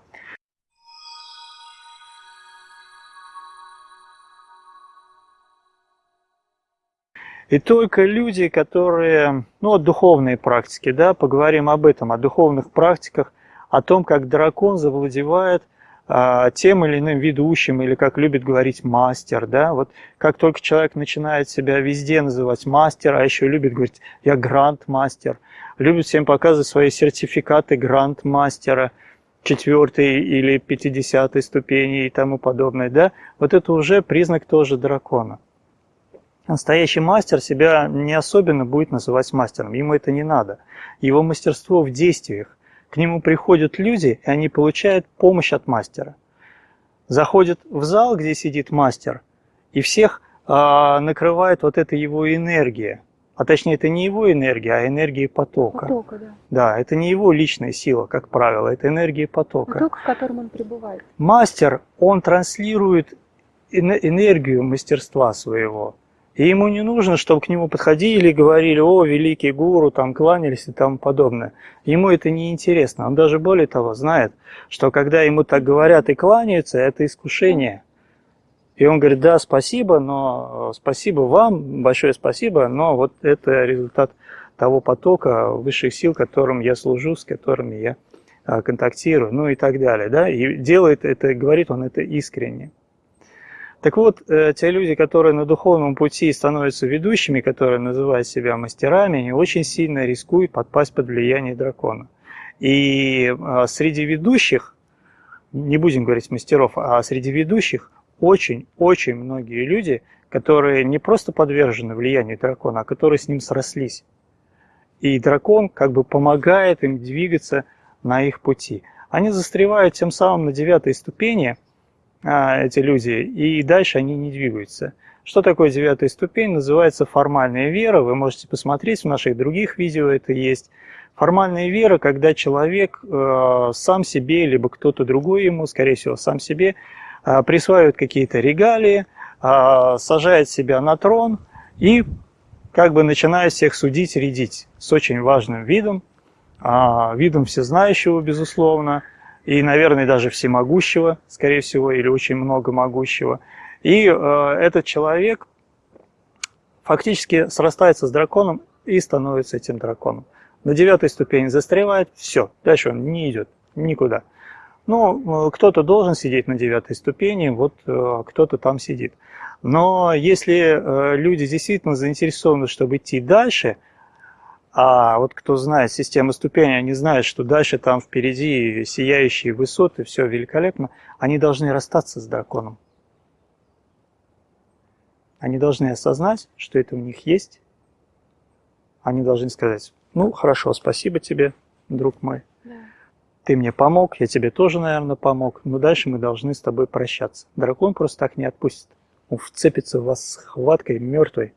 И только люди, которые, ну, духовные практики, да, поговорим об этом, о духовных практиках, о том, как дракон завладевает а, тем или иным ведущим, или, как любит говорить, мастер, да, вот как только человек начинает себя везде называть мастер, а еще любит говорить, я гранд-мастер, любит всем показывать свои сертификаты гранд-мастера, четвертой или пятидесятой ступени и тому подобное, да, вот это уже признак тоже дракона. Настоящий мастер себя не особенно будет называть мастером, ему это не надо. Его мастерство в действиях. К нему приходят люди, и они получают помощь от мастера. Заходят в зал, где сидит мастер, и всех а, накрывает вот эта его энергия. А точнее, это не его энергия, а энергия потока. Потока, да. Да, это не его личная сила, как правило, это энергия потока. Поток, в котором он пребывает. Мастер, он транслирует энергию мастерства своего. И ему не нужно, чтобы к нему подходили и говорили, о, великий гуру, там кланялись и тому подобное. Ему это не интересно. Он даже более того знает, что когда ему так говорят и кланяются, это искушение. И он говорит, да, спасибо, но спасибо вам, большое спасибо, но вот это результат того потока высших сил, которым я служу, с которыми я а, контактирую, ну и так далее. Да? И делает это, говорит он это искренне. Так вот, э, те люди, которые на духовном пути становятся ведущими, которые называют себя мастерами, они очень сильно рискуют подпасть под влияние дракона. И э, среди ведущих, не будем говорить мастеров, а среди ведущих очень-очень многие люди, которые не просто подвержены влиянию дракона, а которые с ним срослись. И дракон как бы помогает им двигаться на их пути. они застревают тем самым на девятой ступени, а, эти люди, и дальше они не двигаются. Что такое девятая ступень? Называется формальная вера. Вы можете посмотреть, в наших других видео это есть. Формальная вера, когда человек э, сам себе, либо кто-то другой ему, скорее всего, сам себе, присваивает какие-то регалии, э, сажает себя на трон и как бы начинает всех судить, рядить с очень важным видом, э, видом всезнающего, безусловно, и, наверное, даже всемогущего, скорее всего, или очень много могущего. И э, этот человек фактически срастается с драконом и становится этим драконом. На девятой ступени застревает, все, дальше он не идет никуда. Ну, э, кто-то должен сидеть на девятой ступени, вот э, кто-то там сидит. Но если э, люди действительно заинтересованы, чтобы идти дальше, а вот кто знает систему ступеней, они знают, что дальше там впереди сияющие высоты, все великолепно, они должны расстаться с драконом. Они должны осознать, что это у них есть. Они должны сказать, ну, хорошо, спасибо тебе, друг мой. Ты мне помог, я тебе тоже, наверное, помог. Но дальше мы должны с тобой прощаться. Дракон просто так не отпустит. Он вцепится в вас с хваткой мертвой.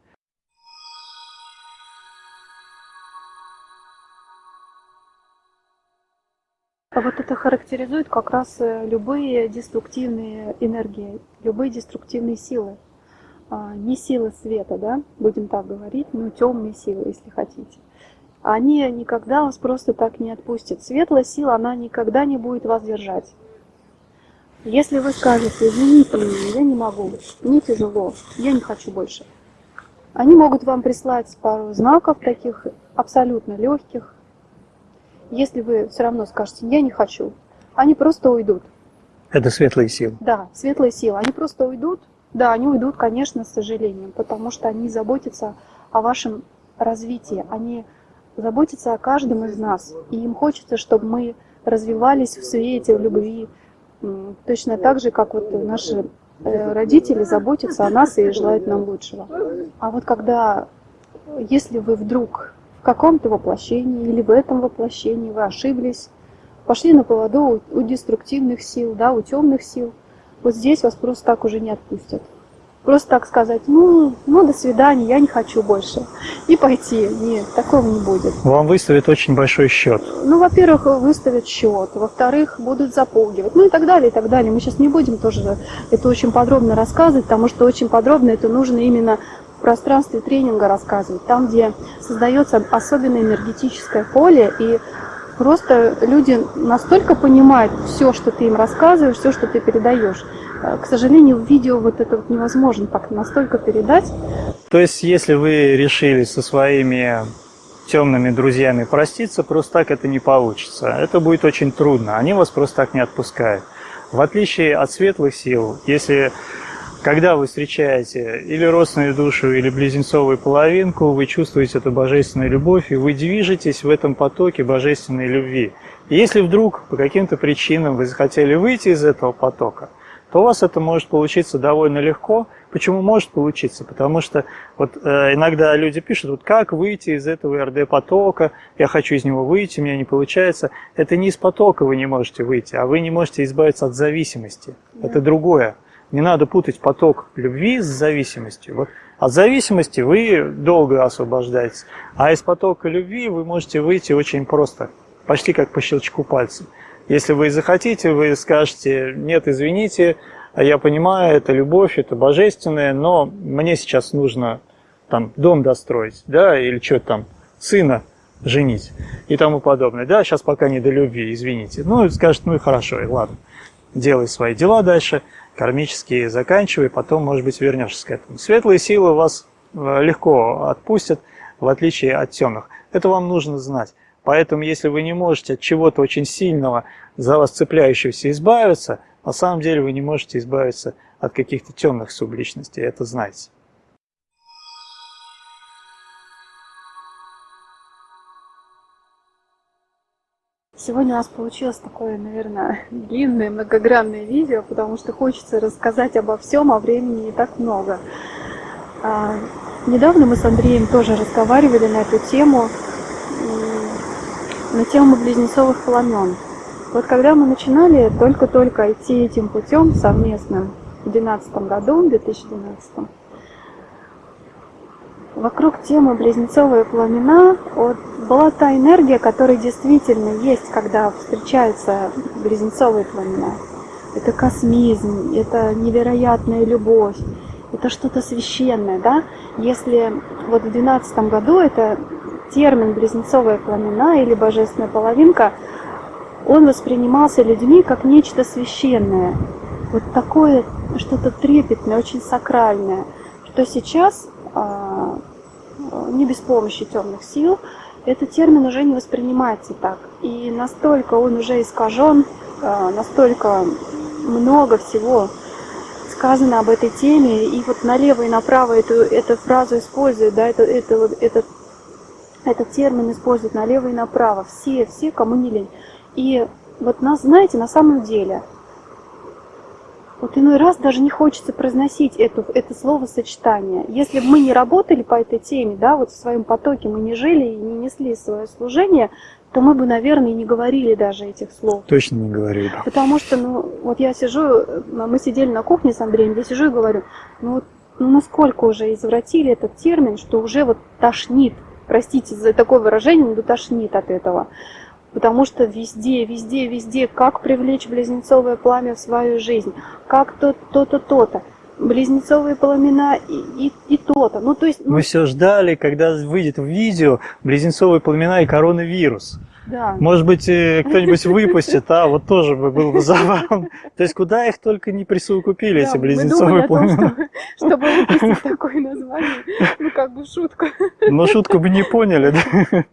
А вот это характеризует как раз э, любые деструктивные энергии, любые деструктивные силы. А, не силы света, да, будем так говорить, но темные силы, если хотите. Они никогда вас просто так не отпустят. Светлая сила, она никогда не будет вас держать. Если вы скажете, извините меня, я не могу, мне тяжело, я не хочу больше. Они могут вам прислать пару знаков таких абсолютно легких, если вы все равно скажете «я не хочу», они просто уйдут. Это светлые силы? Да, светлые силы. Они просто уйдут. Да, они уйдут, конечно, с сожалением, потому что они заботятся о вашем развитии. Они заботятся о каждом из нас. И им хочется, чтобы мы развивались в свете, в любви. Точно так же, как вот наши э, родители заботятся о нас и желают нам лучшего. А вот когда, если вы вдруг в каком-то воплощении или в этом воплощении вы ошиблись, пошли на поводу у, у деструктивных сил, да, у темных сил, вот здесь вас просто так уже не отпустят. Просто так сказать, ну, ну, до свидания, я не хочу больше. И пойти. Нет, такого не будет. Вам выставят очень большой счет. Ну, во-первых, выставят счет. Во-вторых, будут запугивать. Ну и так далее, и так далее. Мы сейчас не будем тоже это очень подробно рассказывать, потому что очень подробно это нужно именно в пространстве тренинга рассказывать, там, где создается особенное энергетическое поле, и просто люди настолько понимают все, что ты им рассказываешь, все, что ты передаешь. Э, к сожалению, в видео вот это вот невозможно так настолько передать. То есть, если вы решили со своими темными друзьями проститься, просто так это не получится. Это будет очень трудно. Они вас просто так не отпускают. В отличие от светлых сил, если когда вы встречаете или родственную душу, или близнецовую половинку, вы чувствуете эту божественную любовь, и вы движетесь в этом потоке божественной любви. И если вдруг по каким-то причинам вы захотели выйти из этого потока, то у вас это может получиться довольно легко. Почему может получиться? Потому что вот э, иногда люди пишут, вот как выйти из этого РД-потока, я хочу из него выйти, у меня не получается. Это не из потока вы не можете выйти, а вы не можете избавиться от зависимости. Да. Это другое. Не надо путать поток любви с зависимостью. Вот от зависимости вы долго освобождаетесь, а из потока любви вы можете выйти очень просто, почти как по щелчку пальца. Если вы захотите, вы скажете, нет, извините, я понимаю, это любовь, это божественное, но мне сейчас нужно там дом достроить, да, или что там, сына женить и тому подобное. Да, сейчас пока не до любви, извините. Ну, скажет, ну и хорошо, и ладно, делай свои дела дальше – кармические заканчивай, потом, может быть, вернешься к этому. Светлые силы вас э, легко отпустят, в отличие от темных. Это вам нужно знать. Поэтому, если вы не можете от чего-то очень сильного, за вас цепляющегося избавиться, на самом деле вы не можете избавиться от каких-то темных субличностей, это знаете. Сегодня у нас получилось такое, наверное, длинное, многогранное видео, потому что хочется рассказать обо всем, а времени не так много. А, недавно мы с Андреем тоже разговаривали на эту тему, на тему близнецовых пламен. Вот когда мы начинали только-только идти этим путем совместным в 2012 году, в 2012, вокруг темы близнецовые пламена вот, была та энергия, которая действительно есть, когда встречаются близнецовые пламена. Это космизм, это невероятная любовь, это что-то священное, да? Если вот в 2012 году это термин близнецовые пламена или божественная половинка, он воспринимался людьми как нечто священное. Вот такое что-то трепетное, очень сакральное, что сейчас а, не без помощи темных сил, этот термин уже не воспринимается так. И настолько он уже искажен, а, настолько много всего сказано об этой теме, и вот налево и направо эту, эту фразу используют, да, это, это, этот, этот термин используют налево и направо, все, все, кому не лень. И вот нас, знаете, на самом деле, вот иной раз даже не хочется произносить это, это словосочетание. Если бы мы не работали по этой теме, да, вот в своем потоке мы не жили и не несли свое служение, то мы бы, наверное, и не говорили даже этих слов. Точно не говорили. Потому что, ну, вот я сижу, мы сидели на кухне с Андреем, я сижу и говорю, ну вот ну, насколько уже извратили этот термин, что уже вот тошнит, простите за такое выражение, но тошнит от этого. Потому что везде, везде, везде, как привлечь близнецовое пламя в свою жизнь, как то-то, то-то, близнецовые пламена и, и, и то-то. Ну, то есть, ну... Мы все ждали, когда выйдет в видео близнецовые пламена и коронавирус. Да. Может быть, э, кто-нибудь выпустит, а вот тоже бы был бы забавно. То есть, куда их только не присовокупили, эти близнецовые пламена. Чтобы выпустить такое название, ну, как бы шутку. Но шутку бы не поняли, да?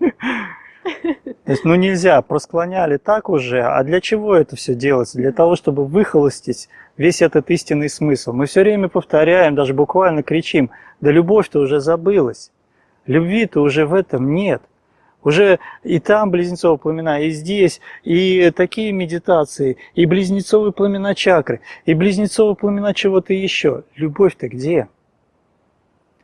То есть, ну нельзя, просклоняли так уже, а для чего это все делается? Для того, чтобы выхолостить весь этот истинный смысл. Мы все время повторяем, даже буквально кричим, да любовь-то уже забылась, любви-то уже в этом нет. Уже и там близнецовые пламена, и здесь, и такие медитации, и близнецовые пламена чакры, и близнецовые пламена чего-то еще. Любовь-то где?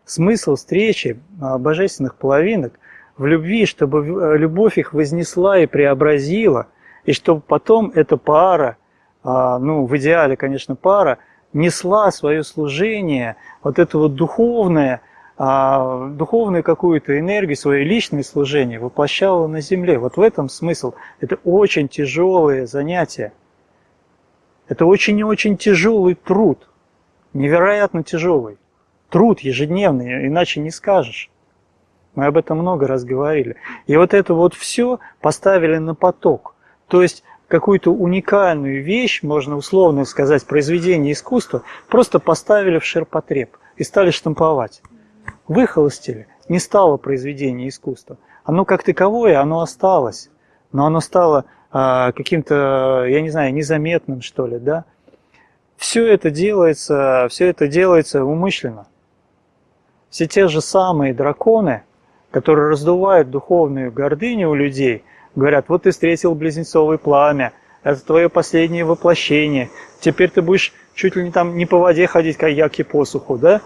Смысл встречи а, божественных половинок в любви, чтобы э, любовь их вознесла и преобразила, и чтобы потом эта пара, а, ну, в идеале, конечно, пара, несла свое служение, вот это вот духовное, а, духовную какую-то энергию, свое личное служение воплощала на земле. Вот в этом смысл. Это очень тяжелое занятие. Это очень и очень тяжелый труд. Невероятно тяжелый. Труд ежедневный, иначе не скажешь. Мы об этом много раз говорили. И вот это вот все поставили на поток. То есть какую-то уникальную вещь, можно условно сказать, произведение искусства, просто поставили в ширпотреб и стали штамповать. Выхолостили, не стало произведение искусства. Оно как таковое, оно осталось, но оно стало а, каким-то, я не знаю, незаметным, что ли, да? Все это делается, все это делается умышленно. Все те же самые драконы, которые раздувают духовную гордыню у людей, говорят, вот ты встретил близнецовое пламя, это твое последнее воплощение, теперь ты будешь чуть ли не там не по воде ходить, как яки посуху, да?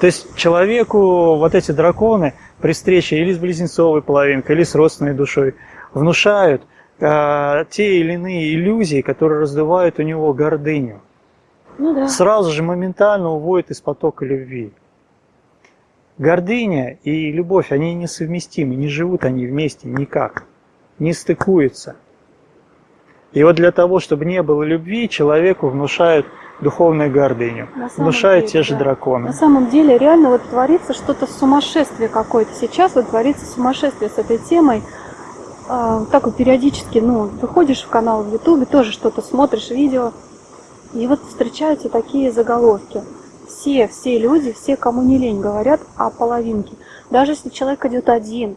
То есть человеку вот эти драконы при встрече или с близнецовой половинкой, или с родственной душой внушают э, те или иные иллюзии, которые раздувают у него гордыню. Ну да. Сразу же моментально уводят из потока любви. Гордыня и любовь, они несовместимы, не живут они вместе никак, не стыкуются. И вот для того, чтобы не было любви, человеку внушают духовную гордыню, внушают деле, те же да. драконы. На самом деле реально вот творится что-то сумасшествие какое-то. Сейчас вот творится сумасшествие с этой темой. А, так вот периодически, ну, выходишь в канал в Ютубе, тоже что-то смотришь, видео, и вот встречаются такие заголовки – все, все люди, все, кому не лень, говорят о половинке. Даже если человек идет один,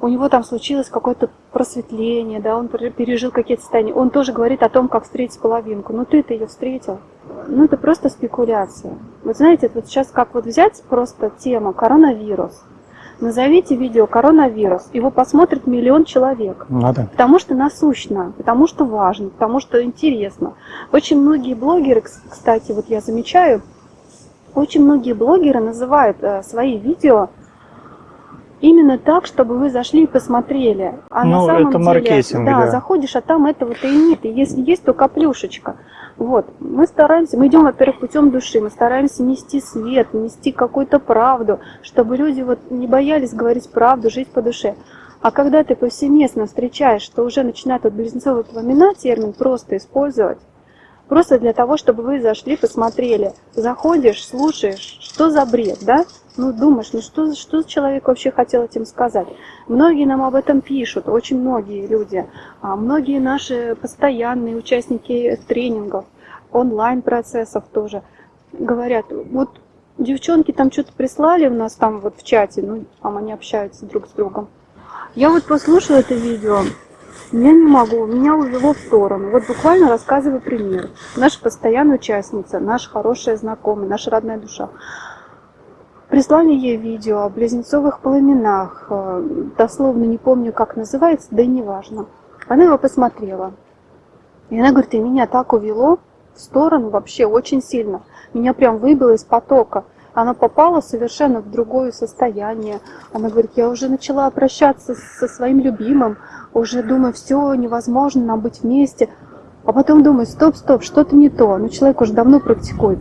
у него там случилось какое-то просветление, да, он пережил какие-то состояния, он тоже говорит о том, как встретить половинку. Ну ты-то ее встретил. Ну это просто спекуляция. Вот знаете, вот сейчас как вот взять просто тема коронавирус. Назовите видео коронавирус, его посмотрит миллион человек. Надо. Потому что насущно, потому что важно, потому что интересно. Очень многие блогеры, кстати, вот я замечаю, очень многие блогеры называют э, свои видео Именно так, чтобы вы зашли и посмотрели. А ну, на самом это деле, маркетинг, да, да, заходишь, а там этого-то и нет. И если есть, то каплюшечка. Вот, мы стараемся, мы идем, во-первых, путем души, мы стараемся нести свет, нести какую-то правду, чтобы люди вот не боялись говорить правду, жить по душе. А когда ты повсеместно встречаешь, что уже начинает вот близнецовые пламена термин просто использовать, просто для того, чтобы вы зашли, посмотрели, заходишь, слушаешь, что за бред, да? Ну, думаешь, ну что, что человек вообще хотел этим сказать? Многие нам об этом пишут, очень многие люди. А многие наши постоянные участники тренингов, онлайн-процессов тоже говорят, вот девчонки там что-то прислали у нас там вот в чате, ну, там они общаются друг с другом. Я вот послушала это видео, я не могу, меня увело в сторону. Вот буквально рассказываю пример. Наша постоянная участница, наша хорошая знакомая, наша родная душа. Прислали ей видео о близнецовых пламенах, э, дословно не помню, как называется, да и не важно. Она его посмотрела. И она говорит, и меня так увело в сторону вообще очень сильно. Меня прям выбило из потока. Она попала совершенно в другое состояние. Она говорит, я уже начала прощаться со своим любимым, уже думаю, все, невозможно нам быть вместе. А потом думаю, стоп, стоп, что-то не то. Но человек уже давно практикует.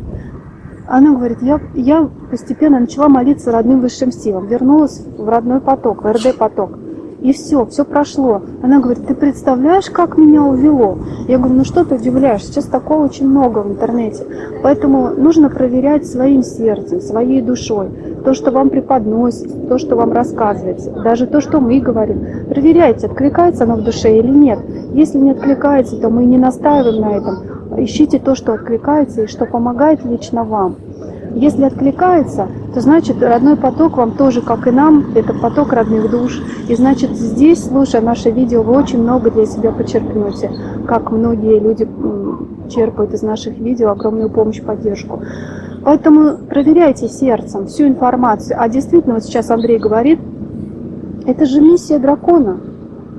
Она говорит, я, я постепенно начала молиться родным высшим силам, вернулась в родной поток, в РД-поток. И все, все прошло. Она говорит, ты представляешь, как меня увело? Я говорю, ну что ты удивляешь, сейчас такого очень много в интернете. Поэтому нужно проверять своим сердцем, своей душой. То, что вам преподносится, то, что вам рассказывается, даже то, что мы говорим. Проверяйте, откликается оно в душе или нет. Если не откликается, то мы не настаиваем на этом. Ищите то, что откликается и что помогает лично вам. Если откликается, то значит родной поток вам тоже, как и нам, это поток родных душ. И значит здесь, слушая наше видео, вы очень много для себя подчеркнете, как многие люди черпают из наших видео огромную помощь, поддержку. Поэтому проверяйте сердцем всю информацию. А действительно, вот сейчас Андрей говорит, это же миссия дракона.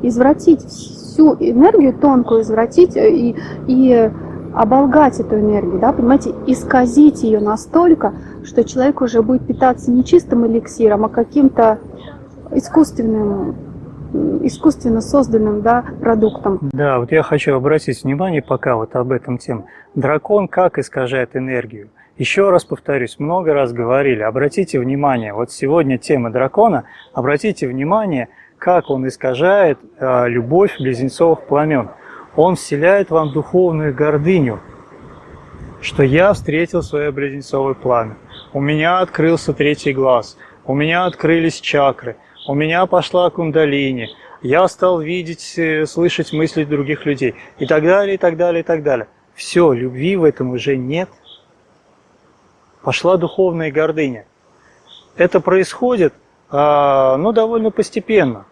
Извратить всю энергию тонкую, извратить и, и оболгать эту энергию, да, понимаете, исказить ее настолько, что человек уже будет питаться не чистым эликсиром, а каким-то искусственным, искусственно созданным да, продуктом. Да, вот я хочу обратить внимание пока вот об этом тем. Дракон как искажает энергию? Еще раз повторюсь, много раз говорили, обратите внимание, вот сегодня тема дракона, обратите внимание, как он искажает э, любовь близнецовых пламен. Он вселяет вам духовную гордыню, что я встретил свое близнецовое пламя. У меня открылся третий глаз, у меня открылись чакры, у меня пошла кундалини, я стал видеть, э, слышать мысли других людей и так далее, и так далее, и так далее. Все, любви в этом уже нет. Пошла духовная гордыня. Это происходит, а, ну, довольно постепенно.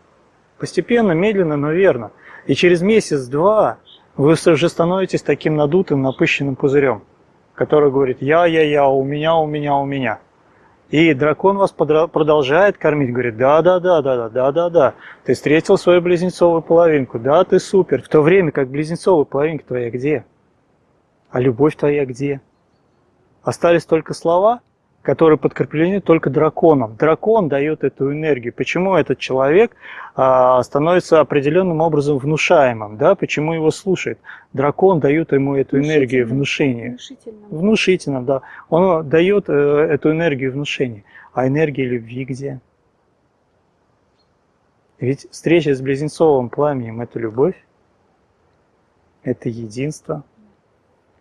Постепенно, медленно, но верно. И через месяц-два вы уже становитесь таким надутым, напыщенным пузырем, который говорит «я, я, я, у меня, у меня, у меня». И дракон вас продолжает кормить, говорит, да, да, да, да, да, да, да, да, ты встретил свою близнецовую половинку, да, ты супер. В то время как близнецовая половинка твоя где? А любовь твоя где? Остались только слова? Которые подкреплены только драконом. Дракон дает эту энергию. Почему этот человек а, становится определенным образом внушаемым? Да? Почему его слушает? Дракон дает ему эту энергию внушения. Внушительным. Внушительным, да. Он дает э, эту энергию внушения. А энергия любви где? Ведь встреча с близнецовым пламенем – это любовь, это единство.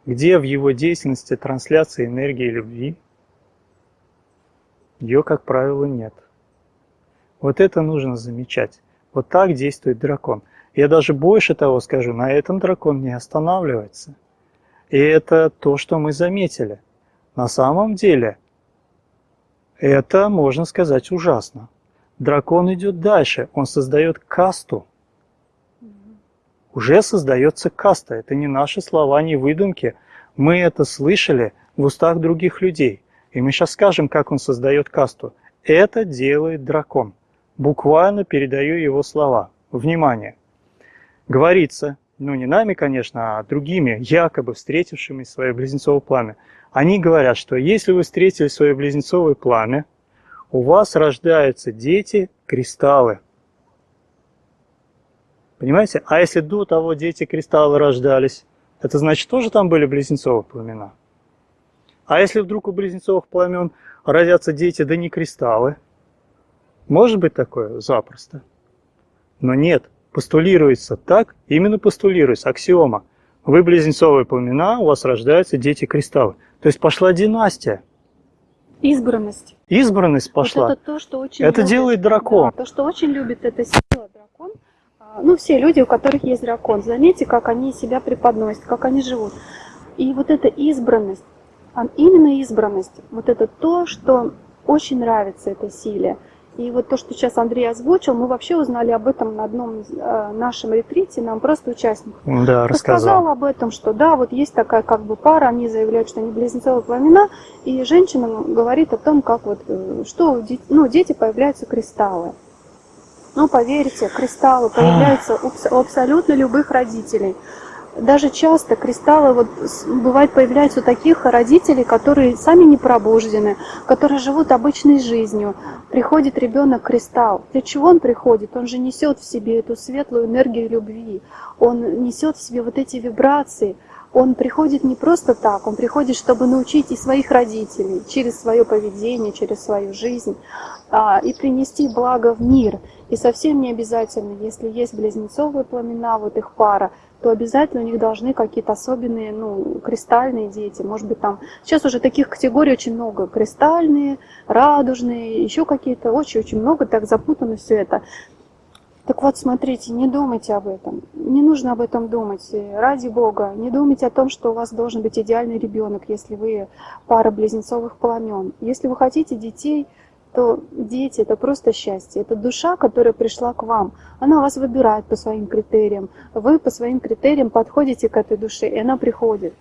Где в его деятельности трансляция энергии любви? Ее, как правило, нет. Вот это нужно замечать. Вот так действует дракон. Я даже больше того скажу, на этом дракон не останавливается. И это то, что мы заметили. На самом деле, это, можно сказать, ужасно. Дракон идет дальше, он создает касту. Уже создается каста, это не наши слова, не выдумки. Мы это слышали в устах других людей. И мы сейчас скажем, как он создает касту. Это делает дракон. Буквально передаю его слова. Внимание! Говорится, ну не нами, конечно, а другими, якобы встретившими свое близнецовое пламя. Они говорят, что если вы встретили свое близнецовое пламя, у вас рождаются дети-кристаллы. Понимаете? А если до того дети-кристаллы рождались, это значит тоже там были близнецовые пламена? А если вдруг у близнецовых пламен родятся дети, да не кристаллы? Может быть такое? Запросто. Но нет, постулируется так, именно постулируется, аксиома. Вы близнецовые пламена, у вас рождаются дети-кристаллы. То есть пошла династия. Избранность. Избранность пошла. Вот это то, что очень это любит, делает дракон. Да, то, что очень любит эта сила дракон. А, ну, все люди, у которых есть дракон. Заметьте, как они себя преподносят, как они живут. И вот эта избранность, именно избранность, вот это то, что очень нравится этой силе. И вот то, что сейчас Андрей озвучил, мы вообще узнали об этом на одном э, нашем ретрите, нам просто участник да, рассказал. рассказал об этом, что да, вот есть такая как бы пара, они заявляют, что они близнецовые пламена, и женщина говорит о том, как вот, э, что ну, дети появляются кристаллы. Ну, поверьте, кристаллы появляются у абсолютно любых родителей даже часто кристаллы, вот бывает появляются у таких родителей, которые сами не пробуждены, которые живут обычной жизнью. Приходит ребенок кристалл. Для чего он приходит? Он же несет в себе эту светлую энергию любви. Он несет в себе вот эти вибрации. Он приходит не просто так, он приходит, чтобы научить и своих родителей через свое поведение, через свою жизнь, а, и принести благо в мир. И совсем не обязательно, если есть близнецовые пламена, вот их пара, то обязательно у них должны какие-то особенные, ну, кристальные дети. Может быть, там... Сейчас уже таких категорий очень много. Кристальные, радужные, еще какие-то. Очень-очень много, так запутано все это. Так вот, смотрите, не думайте об этом. Не нужно об этом думать. Ради Бога, не думайте о том, что у вас должен быть идеальный ребенок, если вы пара близнецовых пламен. Если вы хотите детей, то дети – это просто счастье, это душа, которая пришла к вам. Она вас выбирает по своим критериям, вы по своим критериям подходите к этой душе, и она приходит.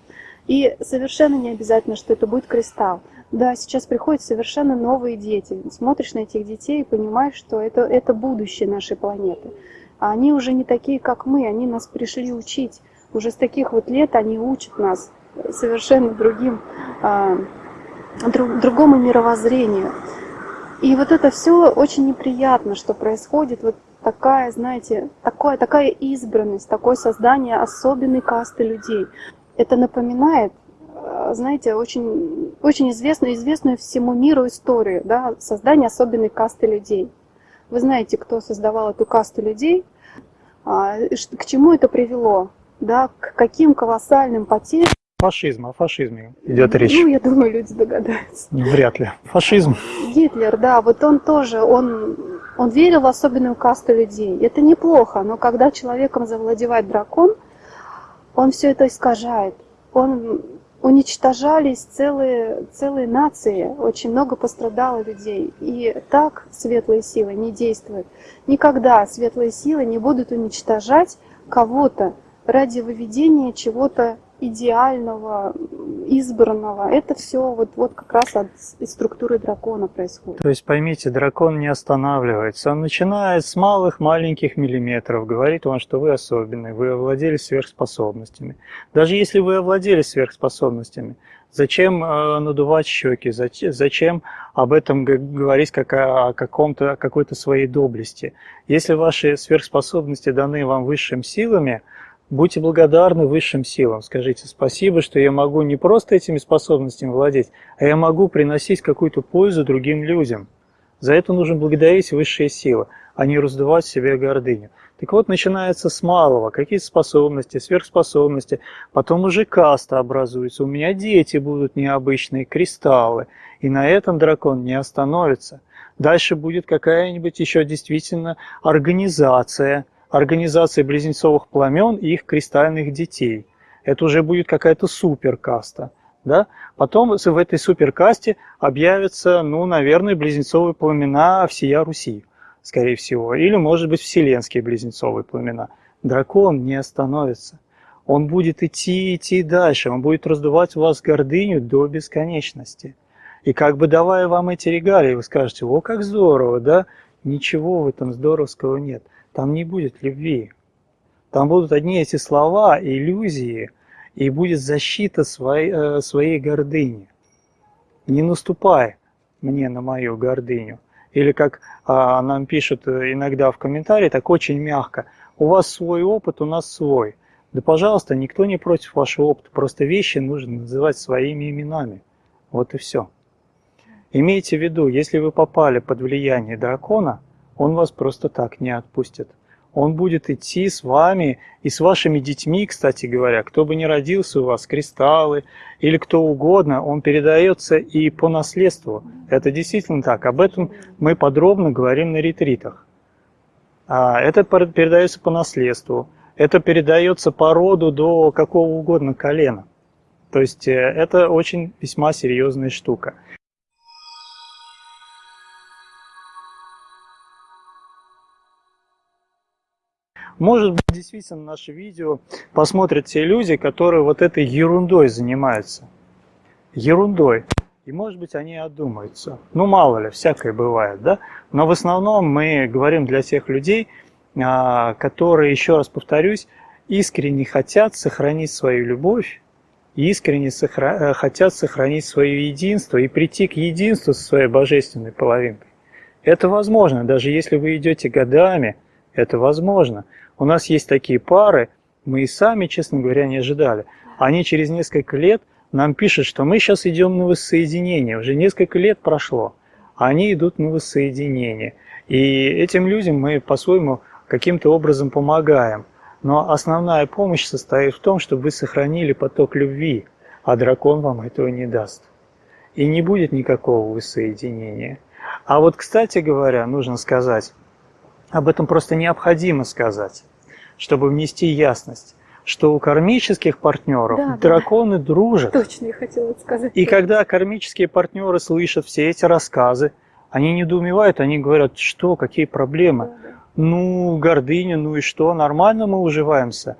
И совершенно не обязательно, что это будет кристалл. Да, сейчас приходят совершенно новые дети. Смотришь на этих детей и понимаешь, что это, это будущее нашей планеты. А они уже не такие, как мы, они нас пришли учить. Уже с таких вот лет они учат нас совершенно другим, а, друг, другому мировоззрению. И вот это все очень неприятно, что происходит вот такая, знаете, такое, такая избранность, такое создание особенной касты людей. Это напоминает, э, знаете, очень, очень известную, известную всему миру историю, да, создание особенной касты людей. Вы знаете, кто создавал эту касту людей, а, к чему это привело, да, к каким колоссальным потерям Фашизм, о фашизме идет речь. Ну, я думаю, люди догадаются. Вряд ли. Фашизм. Гитлер, да, вот он тоже, он, он верил в особенную касту людей. Это неплохо, но когда человеком завладевает дракон, он все это искажает. Он уничтожались целые, целые нации, очень много пострадало людей. И так светлые силы не действуют. Никогда светлые силы не будут уничтожать кого-то ради выведения чего-то идеального, избранного. Это все вот, вот как раз от структуры дракона происходит. То есть поймите, дракон не останавливается. Он начинает с малых маленьких миллиметров. Говорит вам, что вы особенный, вы овладели сверхспособностями. Даже если вы овладели сверхспособностями, зачем э, надувать щеки, зачем, об этом говорить как о каком-то, какой-то своей доблести? Если ваши сверхспособности даны вам высшими силами – Будьте благодарны высшим силам. Скажите спасибо, что я могу не просто этими способностями владеть, а я могу приносить какую-то пользу другим людям. За это нужно благодарить высшие силы, а не раздувать себе гордыню. Так вот, начинается с малого, какие способности, сверхспособности, потом уже каста образуется, у меня дети будут необычные, кристаллы, и на этом дракон не остановится. Дальше будет какая-нибудь еще действительно организация – организации близнецовых пламен и их кристальных детей. Это уже будет какая-то суперкаста. Да? Потом в этой суперкасте объявятся, ну, наверное, близнецовые пламена всея Руси, скорее всего. Или, может быть, вселенские близнецовые пламена. Дракон не остановится. Он будет идти, идти дальше. Он будет раздувать у вас гордыню до бесконечности. И как бы давая вам эти регалии, вы скажете, о, как здорово, да? Ничего в этом здоровского нет там не будет любви. Там будут одни эти слова, иллюзии, и будет защита своей, э, своей гордыни. Не наступай мне на мою гордыню. Или как а, нам пишут иногда в комментарии, так очень мягко, у вас свой опыт, у нас свой. Да, пожалуйста, никто не против вашего опыта, просто вещи нужно называть своими именами. Вот и все. Имейте в виду, если вы попали под влияние дракона, он вас просто так не отпустит. Он будет идти с вами и с вашими детьми, кстати говоря, кто бы ни родился у вас, кристаллы или кто угодно, он передается и по наследству. Это действительно так. Об этом мы подробно говорим на ретритах. А это передается по наследству. Это передается по роду до какого угодно колена. То есть э, это очень весьма серьезная штука. Может быть, действительно наше видео посмотрят те люди, которые вот этой ерундой занимаются. Ерундой. И может быть они одумаются. Ну мало ли, всякое бывает, да? Но в основном мы говорим для тех людей, а, которые, еще раз повторюсь, искренне хотят сохранить свою любовь, искренне сохра... Э, хотят сохранить свое единство и прийти к единству со своей божественной половинкой. Это возможно, даже если вы идете годами, это возможно. У нас есть такие пары, мы и сами, честно говоря, не ожидали. Они через несколько лет нам пишут, что мы сейчас идем на воссоединение. Уже несколько лет прошло, а они идут на воссоединение. И этим людям мы по-своему каким-то образом помогаем. Но основная помощь состоит в том, чтобы вы сохранили поток любви, а дракон вам этого не даст. И не будет никакого воссоединения. А вот, кстати говоря, нужно сказать, об этом просто необходимо сказать, чтобы внести ясность, что у кармических партнеров да, драконы да. дружат. Точно, я хотела сказать. И когда кармические партнеры слышат все эти рассказы, они недоумевают, они говорят, что, какие проблемы. Да, да. Ну, гордыня, ну и что, нормально мы уживаемся.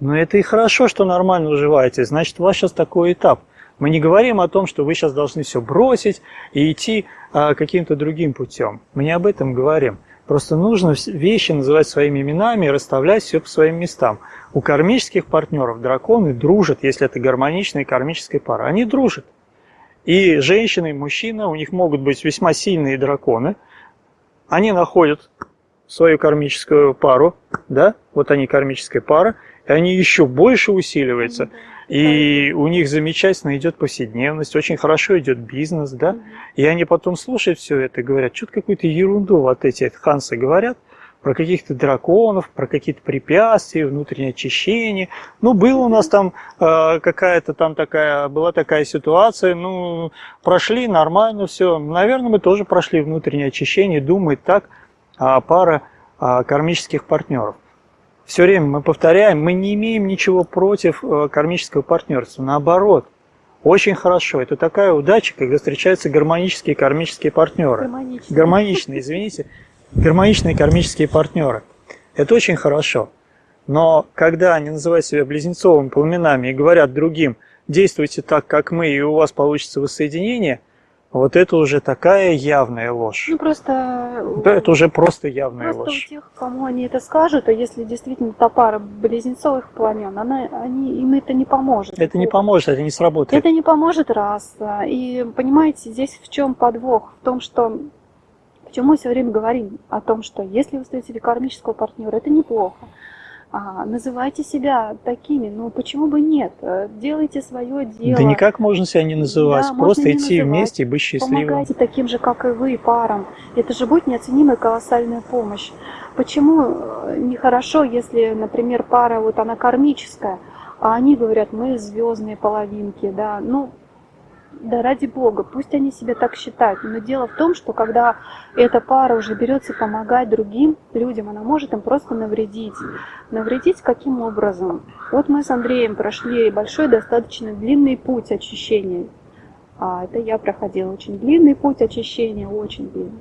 Но это и хорошо, что нормально уживаете, значит, у вас сейчас такой этап. Мы не говорим о том, что вы сейчас должны все бросить и идти а, каким-то другим путем. Мы не об этом говорим. Просто нужно вещи называть своими именами и расставлять все по своим местам. У кармических партнеров драконы дружат, если это гармоничная кармическая пара. Они дружат. И женщина, и мужчина, у них могут быть весьма сильные драконы. Они находят свою кармическую пару, да, вот они кармическая пара, и они еще больше усиливаются. И у них замечательно идет повседневность, очень хорошо идет бизнес, да. И они потом слушают все это и говорят, что-то какую-то ерунду вот эти хансы говорят, про каких-то драконов, про какие-то препятствия, внутреннее очищение. Ну, было у нас там э, какая-то там такая, была такая ситуация, ну, прошли нормально все. Наверное, мы тоже прошли внутреннее очищение, думает так а, пара а, кармических партнеров все время мы повторяем, мы не имеем ничего против э, кармического партнерства. Наоборот, очень хорошо. Это такая удача, когда встречаются гармонические кармические партнеры. Гармоничные. Гармоничные, извините. Гармоничные кармические партнеры. Это очень хорошо. Но когда они называют себя близнецовыми пламенами и говорят другим, действуйте так, как мы, и у вас получится воссоединение – вот это уже такая явная ложь. Ну просто... Да, это уже просто явная просто ложь. у тех, кому они это скажут, а если действительно та пара близнецовых пламен, она, они, им это не поможет. Это не поможет, это не сработает. Это не поможет, раз. И понимаете, здесь в чем подвох? В том, что... Почему мы все время говорим о том, что если вы встретили кармического партнера, это неплохо называйте себя такими, ну почему бы нет? Э, делайте свое дело. Да никак можно себя не называть, да, просто идти называть. вместе и быть счастливым. Помогайте таким же, как и вы, парам. Это же будет неоценимая колоссальная помощь. Почему э, нехорошо, если, например, пара, вот она кармическая, а они говорят, мы звездные половинки, да, ну, да ради бога, пусть они себя так считают. Но дело в том, что когда эта пара уже берется помогать другим людям, она может им просто навредить. Навредить каким образом? Вот мы с Андреем прошли большой, достаточно длинный путь очищения. А это я проходила очень длинный путь очищения, очень длинный.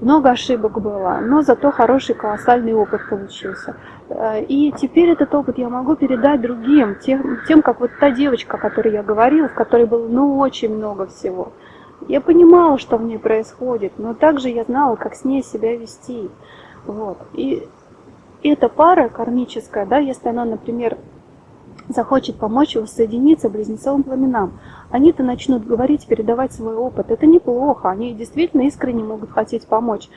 Много ошибок было, но зато хороший колоссальный опыт получился. Э, и теперь этот опыт я могу передать другим, тем, тем как вот та девочка, о которой я говорила, в которой было ну очень много всего. Я понимала, что в ней происходит, но также я знала, как с ней себя вести. Вот. И эта пара кармическая, да, если она, например, захочет помочь воссоединиться близнецовым пламенам. Они-то начнут говорить, передавать свой опыт. Это неплохо, они действительно искренне могут хотеть помочь.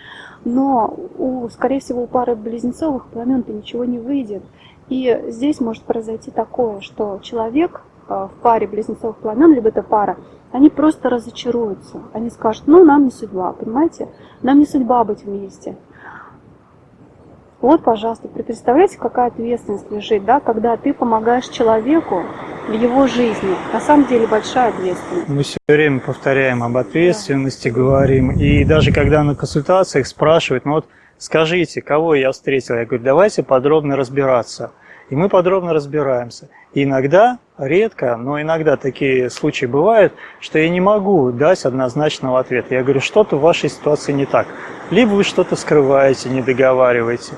Но, у, скорее всего, у пары близнецовых пламен-то ничего не выйдет. И здесь может произойти такое, что человек э, в паре близнецовых пламен, либо это пара, они просто разочаруются. Они скажут, ну, нам не судьба, понимаете? Нам не судьба быть вместе. Вот, пожалуйста, представляете, какая ответственность лежит, да, когда ты помогаешь человеку в его жизни. На самом деле большая ответственность. Мы все время повторяем об ответственности, да. говорим. И даже когда на консультациях спрашивают, ну вот скажите, кого я встретил, я говорю, давайте подробно разбираться. И мы подробно разбираемся. И иногда, редко, но иногда такие случаи бывают, что я не могу дать однозначного ответа. Я говорю, что-то в вашей ситуации не так. Либо вы что-то скрываете, не договариваете,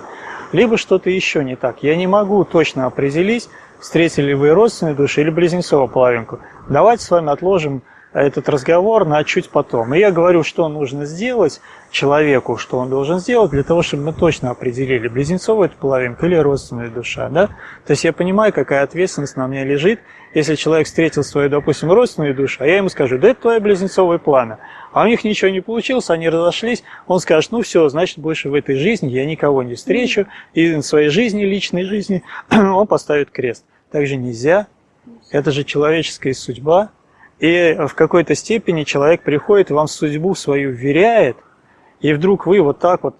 либо что-то еще не так. Я не могу точно определить, встретили вы родственную душу или близнецовую половинку. Давайте с вами отложим этот разговор на чуть потом. И я говорю, что нужно сделать человеку, что он должен сделать, для того, чтобы мы точно определили, близнецовая это половинка или родственная душа. Да? То есть я понимаю, какая ответственность на мне лежит, если человек встретил свою, допустим, родственную душу, а я ему скажу, да это твое близнецовое пламя, а у них ничего не получилось, они разошлись, он скажет, ну все, значит, больше в этой жизни я никого не встречу, и в своей жизни, личной жизни он поставит крест. Так же нельзя, это же человеческая судьба, и в какой-то степени человек приходит, вам судьбу свою вверяет, и вдруг вы вот так вот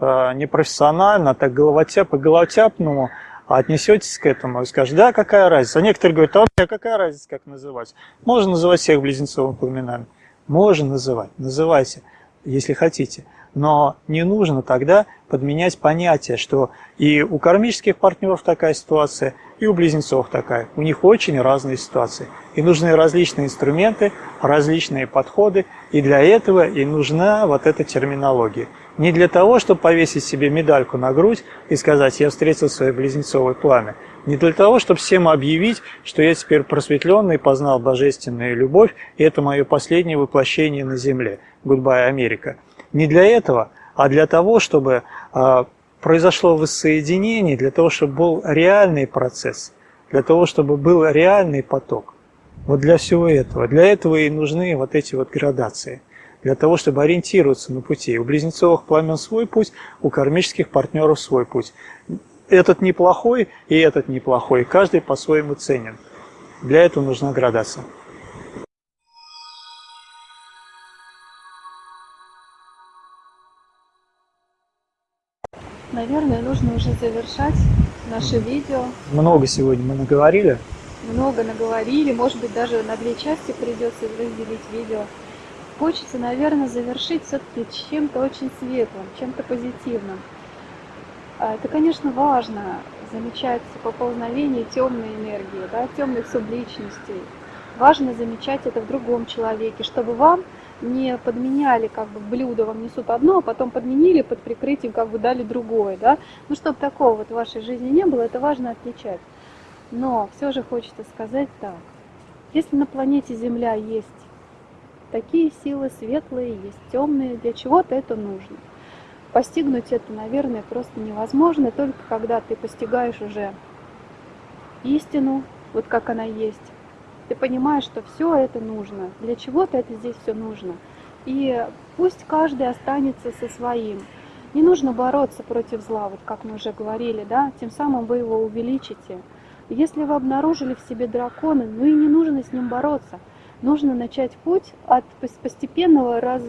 э, непрофессионально, так головотяп, по головотяпному отнесетесь к этому и скажете, да, какая разница. А некоторые говорят, а у какая разница, как называть? Можно называть всех близнецовыми пламенами. Можно называть, называйте, если хотите. Но не нужно тогда подменять понятие, что и у кармических партнеров такая ситуация, и у близнецов такая. У них очень разные ситуации. И нужны различные инструменты, различные подходы, и для этого и нужна вот эта терминология. Не для того, чтобы повесить себе медальку на грудь и сказать «я встретил свое близнецовое пламя», не для того, чтобы всем объявить, что я теперь просветленный, познал божественную любовь, и это мое последнее воплощение на земле. Goodbye, Америка. Не для этого, а для того, чтобы а, произошло воссоединение для того, чтобы был реальный процесс, для того, чтобы был реальный поток. Вот для всего этого. Для этого и нужны вот эти вот градации. Для того, чтобы ориентироваться на пути. У близнецовых пламен свой путь, у кармических партнеров свой путь. Этот неплохой и этот неплохой. Каждый по-своему ценен. Для этого нужна градация. Наверное, нужно уже завершать наше видео. Много сегодня мы наговорили. Много наговорили, может быть, даже на две части придется разделить видео. Хочется, наверное, завершить все-таки чем-то очень светлым, чем-то позитивным. А, это, конечно, важно замечать поползновение темной энергии, да, темных субличностей. Важно замечать это в другом человеке, чтобы вам не подменяли как бы блюдо, вам несут одно, а потом подменили под прикрытием, как бы дали другое, да. Ну, чтобы такого вот в вашей жизни не было, это важно отличать. Но все же хочется сказать так. Если на планете Земля есть такие силы светлые, есть темные, для чего-то это нужно. Постигнуть это, наверное, просто невозможно, только когда ты постигаешь уже истину, вот как она есть, ты понимаешь, что все это нужно, для чего-то это здесь все нужно. И пусть каждый останется со своим. Не нужно бороться против зла, вот как мы уже говорили, да, тем самым вы его увеличите. Если вы обнаружили в себе дракона, ну и не нужно с ним бороться. Нужно начать путь от постепенного раз,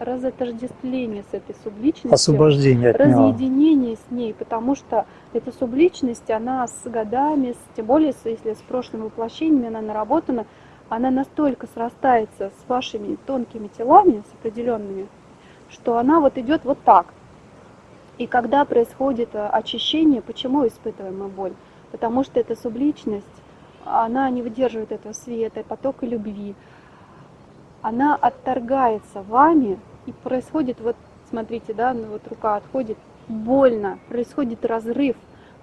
разотождествления с этой субличностью. Освобождение от Разъединение с ней, потому что эта субличность, она с годами, с, тем более если с прошлыми воплощениями она наработана, она настолько срастается с вашими тонкими телами, с определенными, что она вот идет вот так. И когда происходит э, очищение, почему испытываем мы боль? Потому что эта субличность, она не выдерживает этого света, потока любви. Она отторгается вами, и происходит, вот смотрите, да, ну вот рука отходит, больно, происходит разрыв,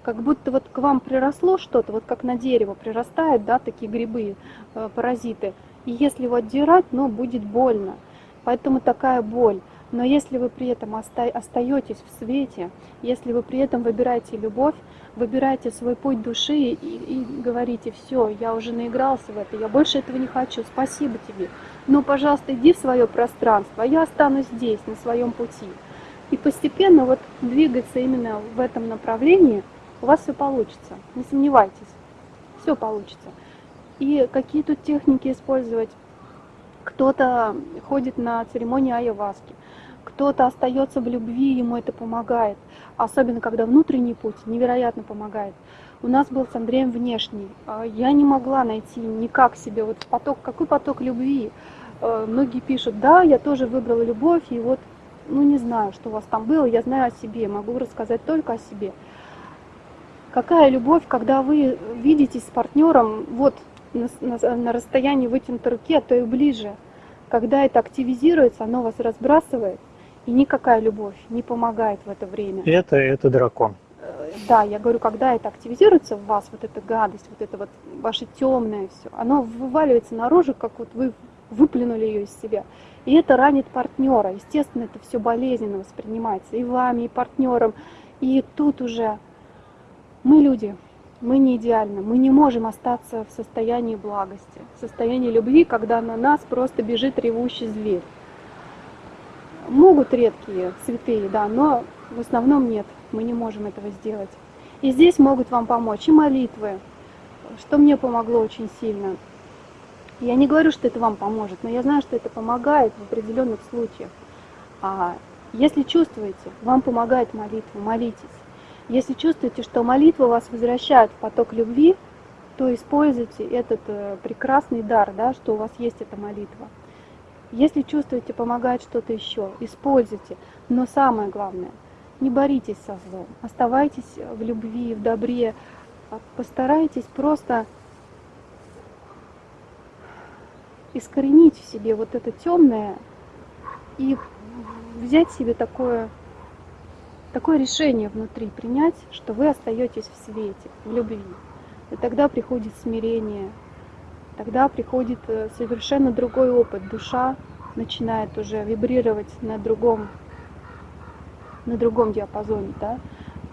как будто вот к вам приросло что-то, вот как на дерево прирастают, да, такие грибы, э, паразиты. И если его отдирать, ну, будет больно. Поэтому такая боль. Но если вы при этом оста остаетесь в свете, если вы при этом выбираете любовь, выбираете свой путь души и, и говорите, все, я уже наигрался в это, я больше этого не хочу, спасибо тебе, но, пожалуйста, иди в свое пространство, а я останусь здесь, на своем пути. И постепенно вот двигаться именно в этом направлении, у вас все получится, не сомневайтесь, все получится. И какие тут техники использовать? Кто-то ходит на церемонии айаваски, кто-то остается в любви, ему это помогает. Особенно, когда внутренний путь невероятно помогает. У нас был с Андреем внешний. А, я не могла найти никак себе вот поток, какой поток любви. А, многие пишут, да, я тоже выбрала любовь, и вот, ну не знаю, что у вас там было, я знаю о себе, могу рассказать только о себе. Какая любовь, когда вы видитесь с партнером вот на, на, на расстоянии вытянутой руки, а то и ближе. Когда это активизируется, оно вас разбрасывает, и никакая любовь не помогает в это время. Это, это дракон. Э, да, я говорю, когда это активизируется в вас, вот эта гадость, вот это вот ваше темное все, оно вываливается наружу, как вот вы выплюнули ее из себя. И это ранит партнера. Естественно, это все болезненно воспринимается и вами, и партнером. И тут уже мы люди, мы не идеальны, мы не можем остаться в состоянии благости, в состоянии любви, когда на нас просто бежит ревущий зверь. Могут редкие, святые, да, но в основном нет, мы не можем этого сделать. И здесь могут вам помочь и молитвы, что мне помогло очень сильно. Я не говорю, что это вам поможет, но я знаю, что это помогает в определенных случаях. А если чувствуете, вам помогает молитва, молитесь. Если чувствуете, что молитва вас возвращает в поток любви, то используйте этот э, прекрасный дар, да, что у вас есть эта молитва. Если чувствуете, помогает что-то еще, используйте. Но самое главное, не боритесь со злом, оставайтесь в любви, в добре. Постарайтесь просто искоренить в себе вот это темное и взять себе такое, такое решение внутри, принять, что вы остаетесь в свете, в любви. И тогда приходит смирение, тогда приходит э, совершенно другой опыт. Душа начинает уже вибрировать на другом, на другом диапазоне, да,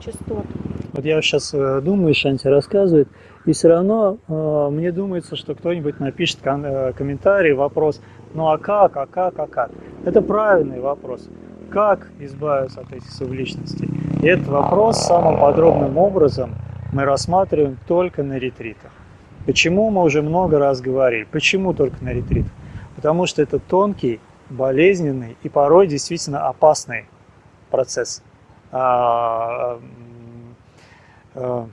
частот. Вот я сейчас э, думаю, Шанти рассказывает, и все равно э, мне думается, что кто-нибудь напишет ком э, комментарий, вопрос, ну а как, а как, а как? Это правильный вопрос. Как избавиться от этих субличностей? И этот вопрос самым подробным образом мы рассматриваем только на ретритах. Почему мы уже много раз говорили? Почему только на ретрит? Потому что это тонкий, болезненный и порой действительно опасный процесс. А, а,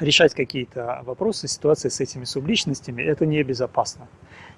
решать какие-то вопросы, ситуации с этими субличностями, это небезопасно.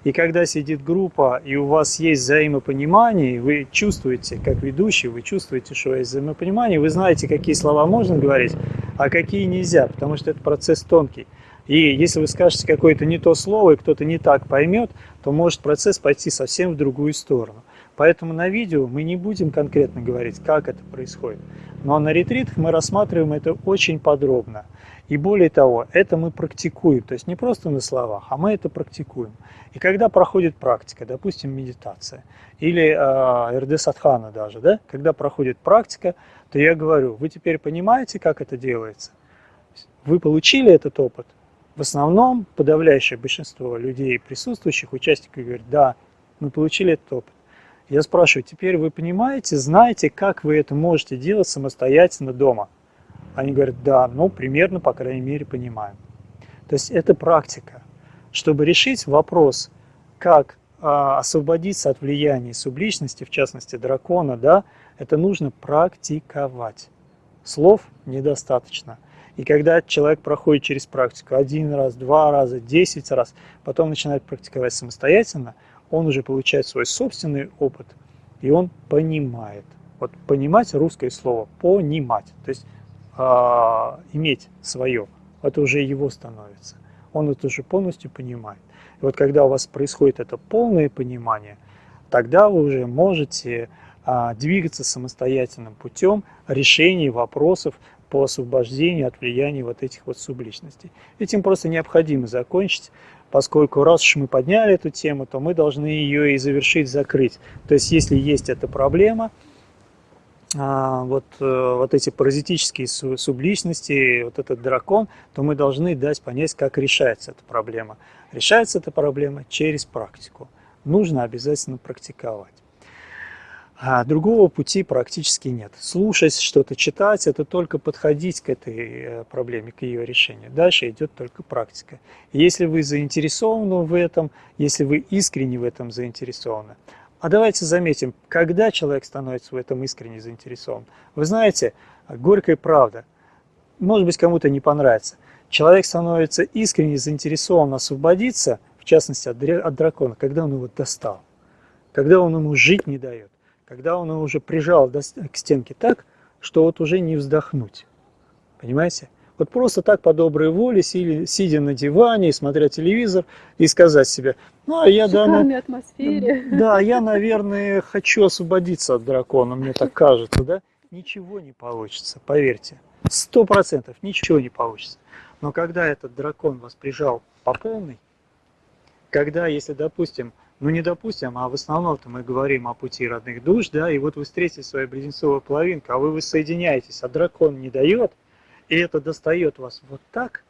И когда сидит группа, и у вас есть взаимопонимание, вы чувствуете, как ведущий, вы чувствуете, что есть взаимопонимание, вы знаете, какие слова можно говорить, а какие нельзя, потому что это процесс тонкий. И если вы скажете какое-то не то слово, и кто-то не так поймет, то может процесс пойти совсем в другую сторону. Поэтому на видео мы не будем конкретно говорить, как это происходит. Но на ретритах мы рассматриваем это очень подробно. И более того, это мы практикуем, то есть не просто на словах, а мы это практикуем. И когда проходит практика, допустим, медитация или э, РД Садхана даже, да, когда проходит практика, то я говорю, вы теперь понимаете, как это делается? Вы получили этот опыт, в основном подавляющее большинство людей, присутствующих, участников, говорят, да, мы получили этот опыт. Я спрашиваю, теперь вы понимаете, знаете, как вы это можете делать самостоятельно дома? Они говорят, да, ну, примерно, по крайней мере, понимаем. То есть это практика. Чтобы решить вопрос, как а, освободиться от влияния субличности, в частности дракона, да, это нужно практиковать. Слов недостаточно. И когда человек проходит через практику один раз, два раза, десять раз, потом начинает практиковать самостоятельно, он уже получает свой собственный опыт, и он понимает. Вот понимать русское слово, понимать, то есть э, иметь свое, это уже его становится. Он это уже полностью понимает. И вот когда у вас происходит это полное понимание, тогда вы уже можете а, двигаться самостоятельным путем решения вопросов по освобождению от влияния вот этих вот субличностей. Этим просто необходимо закончить, поскольку раз уж мы подняли эту тему, то мы должны ее и завершить, закрыть. То есть если есть эта проблема, а, вот, э, вот эти паразитические субличности, вот этот дракон, то мы должны дать понять, как решается эта проблема. Решается эта проблема через практику. Нужно обязательно практиковать. А другого пути практически нет. Слушать что-то, читать – это только подходить к этой э, проблеме, к ее решению. Дальше идет только практика. Если вы заинтересованы в этом, если вы искренне в этом заинтересованы, а давайте заметим, когда человек становится в этом искренне заинтересован. Вы знаете, горькая правда, может быть, кому-то не понравится. Человек становится искренне заинтересован освободиться, в частности, от дракона, когда он его достал, когда он ему жить не дает когда он его уже прижал к стенке так, что вот уже не вздохнуть. Понимаете? Вот просто так по доброй воле, сидя на диване, смотря телевизор, и сказать себе, ну, а я, да, на... атмосфере. да, я, наверное, хочу освободиться от дракона, мне так кажется, да? Ничего не получится, поверьте. Сто процентов ничего не получится. Но когда этот дракон вас прижал по полной, когда, если, допустим, ну не допустим, а в основном-то мы говорим о пути родных душ, да, и вот вы встретите свою близнецовую половинку, а вы воссоединяетесь, а дракон не дает, и это достает вас вот так,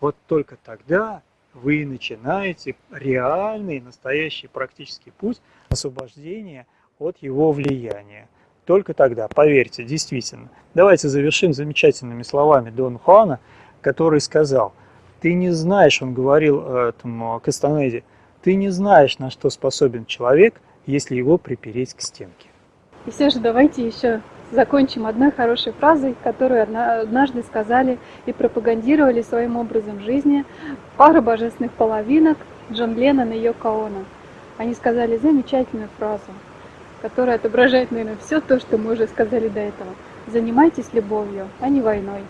вот только тогда вы начинаете реальный, настоящий практический путь освобождения от его влияния. Только тогда, поверьте, действительно. Давайте завершим замечательными словами Дон Хуана, который сказал, ты не знаешь, он говорил этому Кастанеде, ты не знаешь, на что способен человек, если его припереть к стенке. И все же давайте еще закончим одной хорошей фразой, которую однажды сказали и пропагандировали своим образом жизни пара божественных половинок Джон Леннон и Йоко Оно. Они сказали замечательную фразу, которая отображает, наверное, все то, что мы уже сказали до этого. Занимайтесь любовью, а не войной.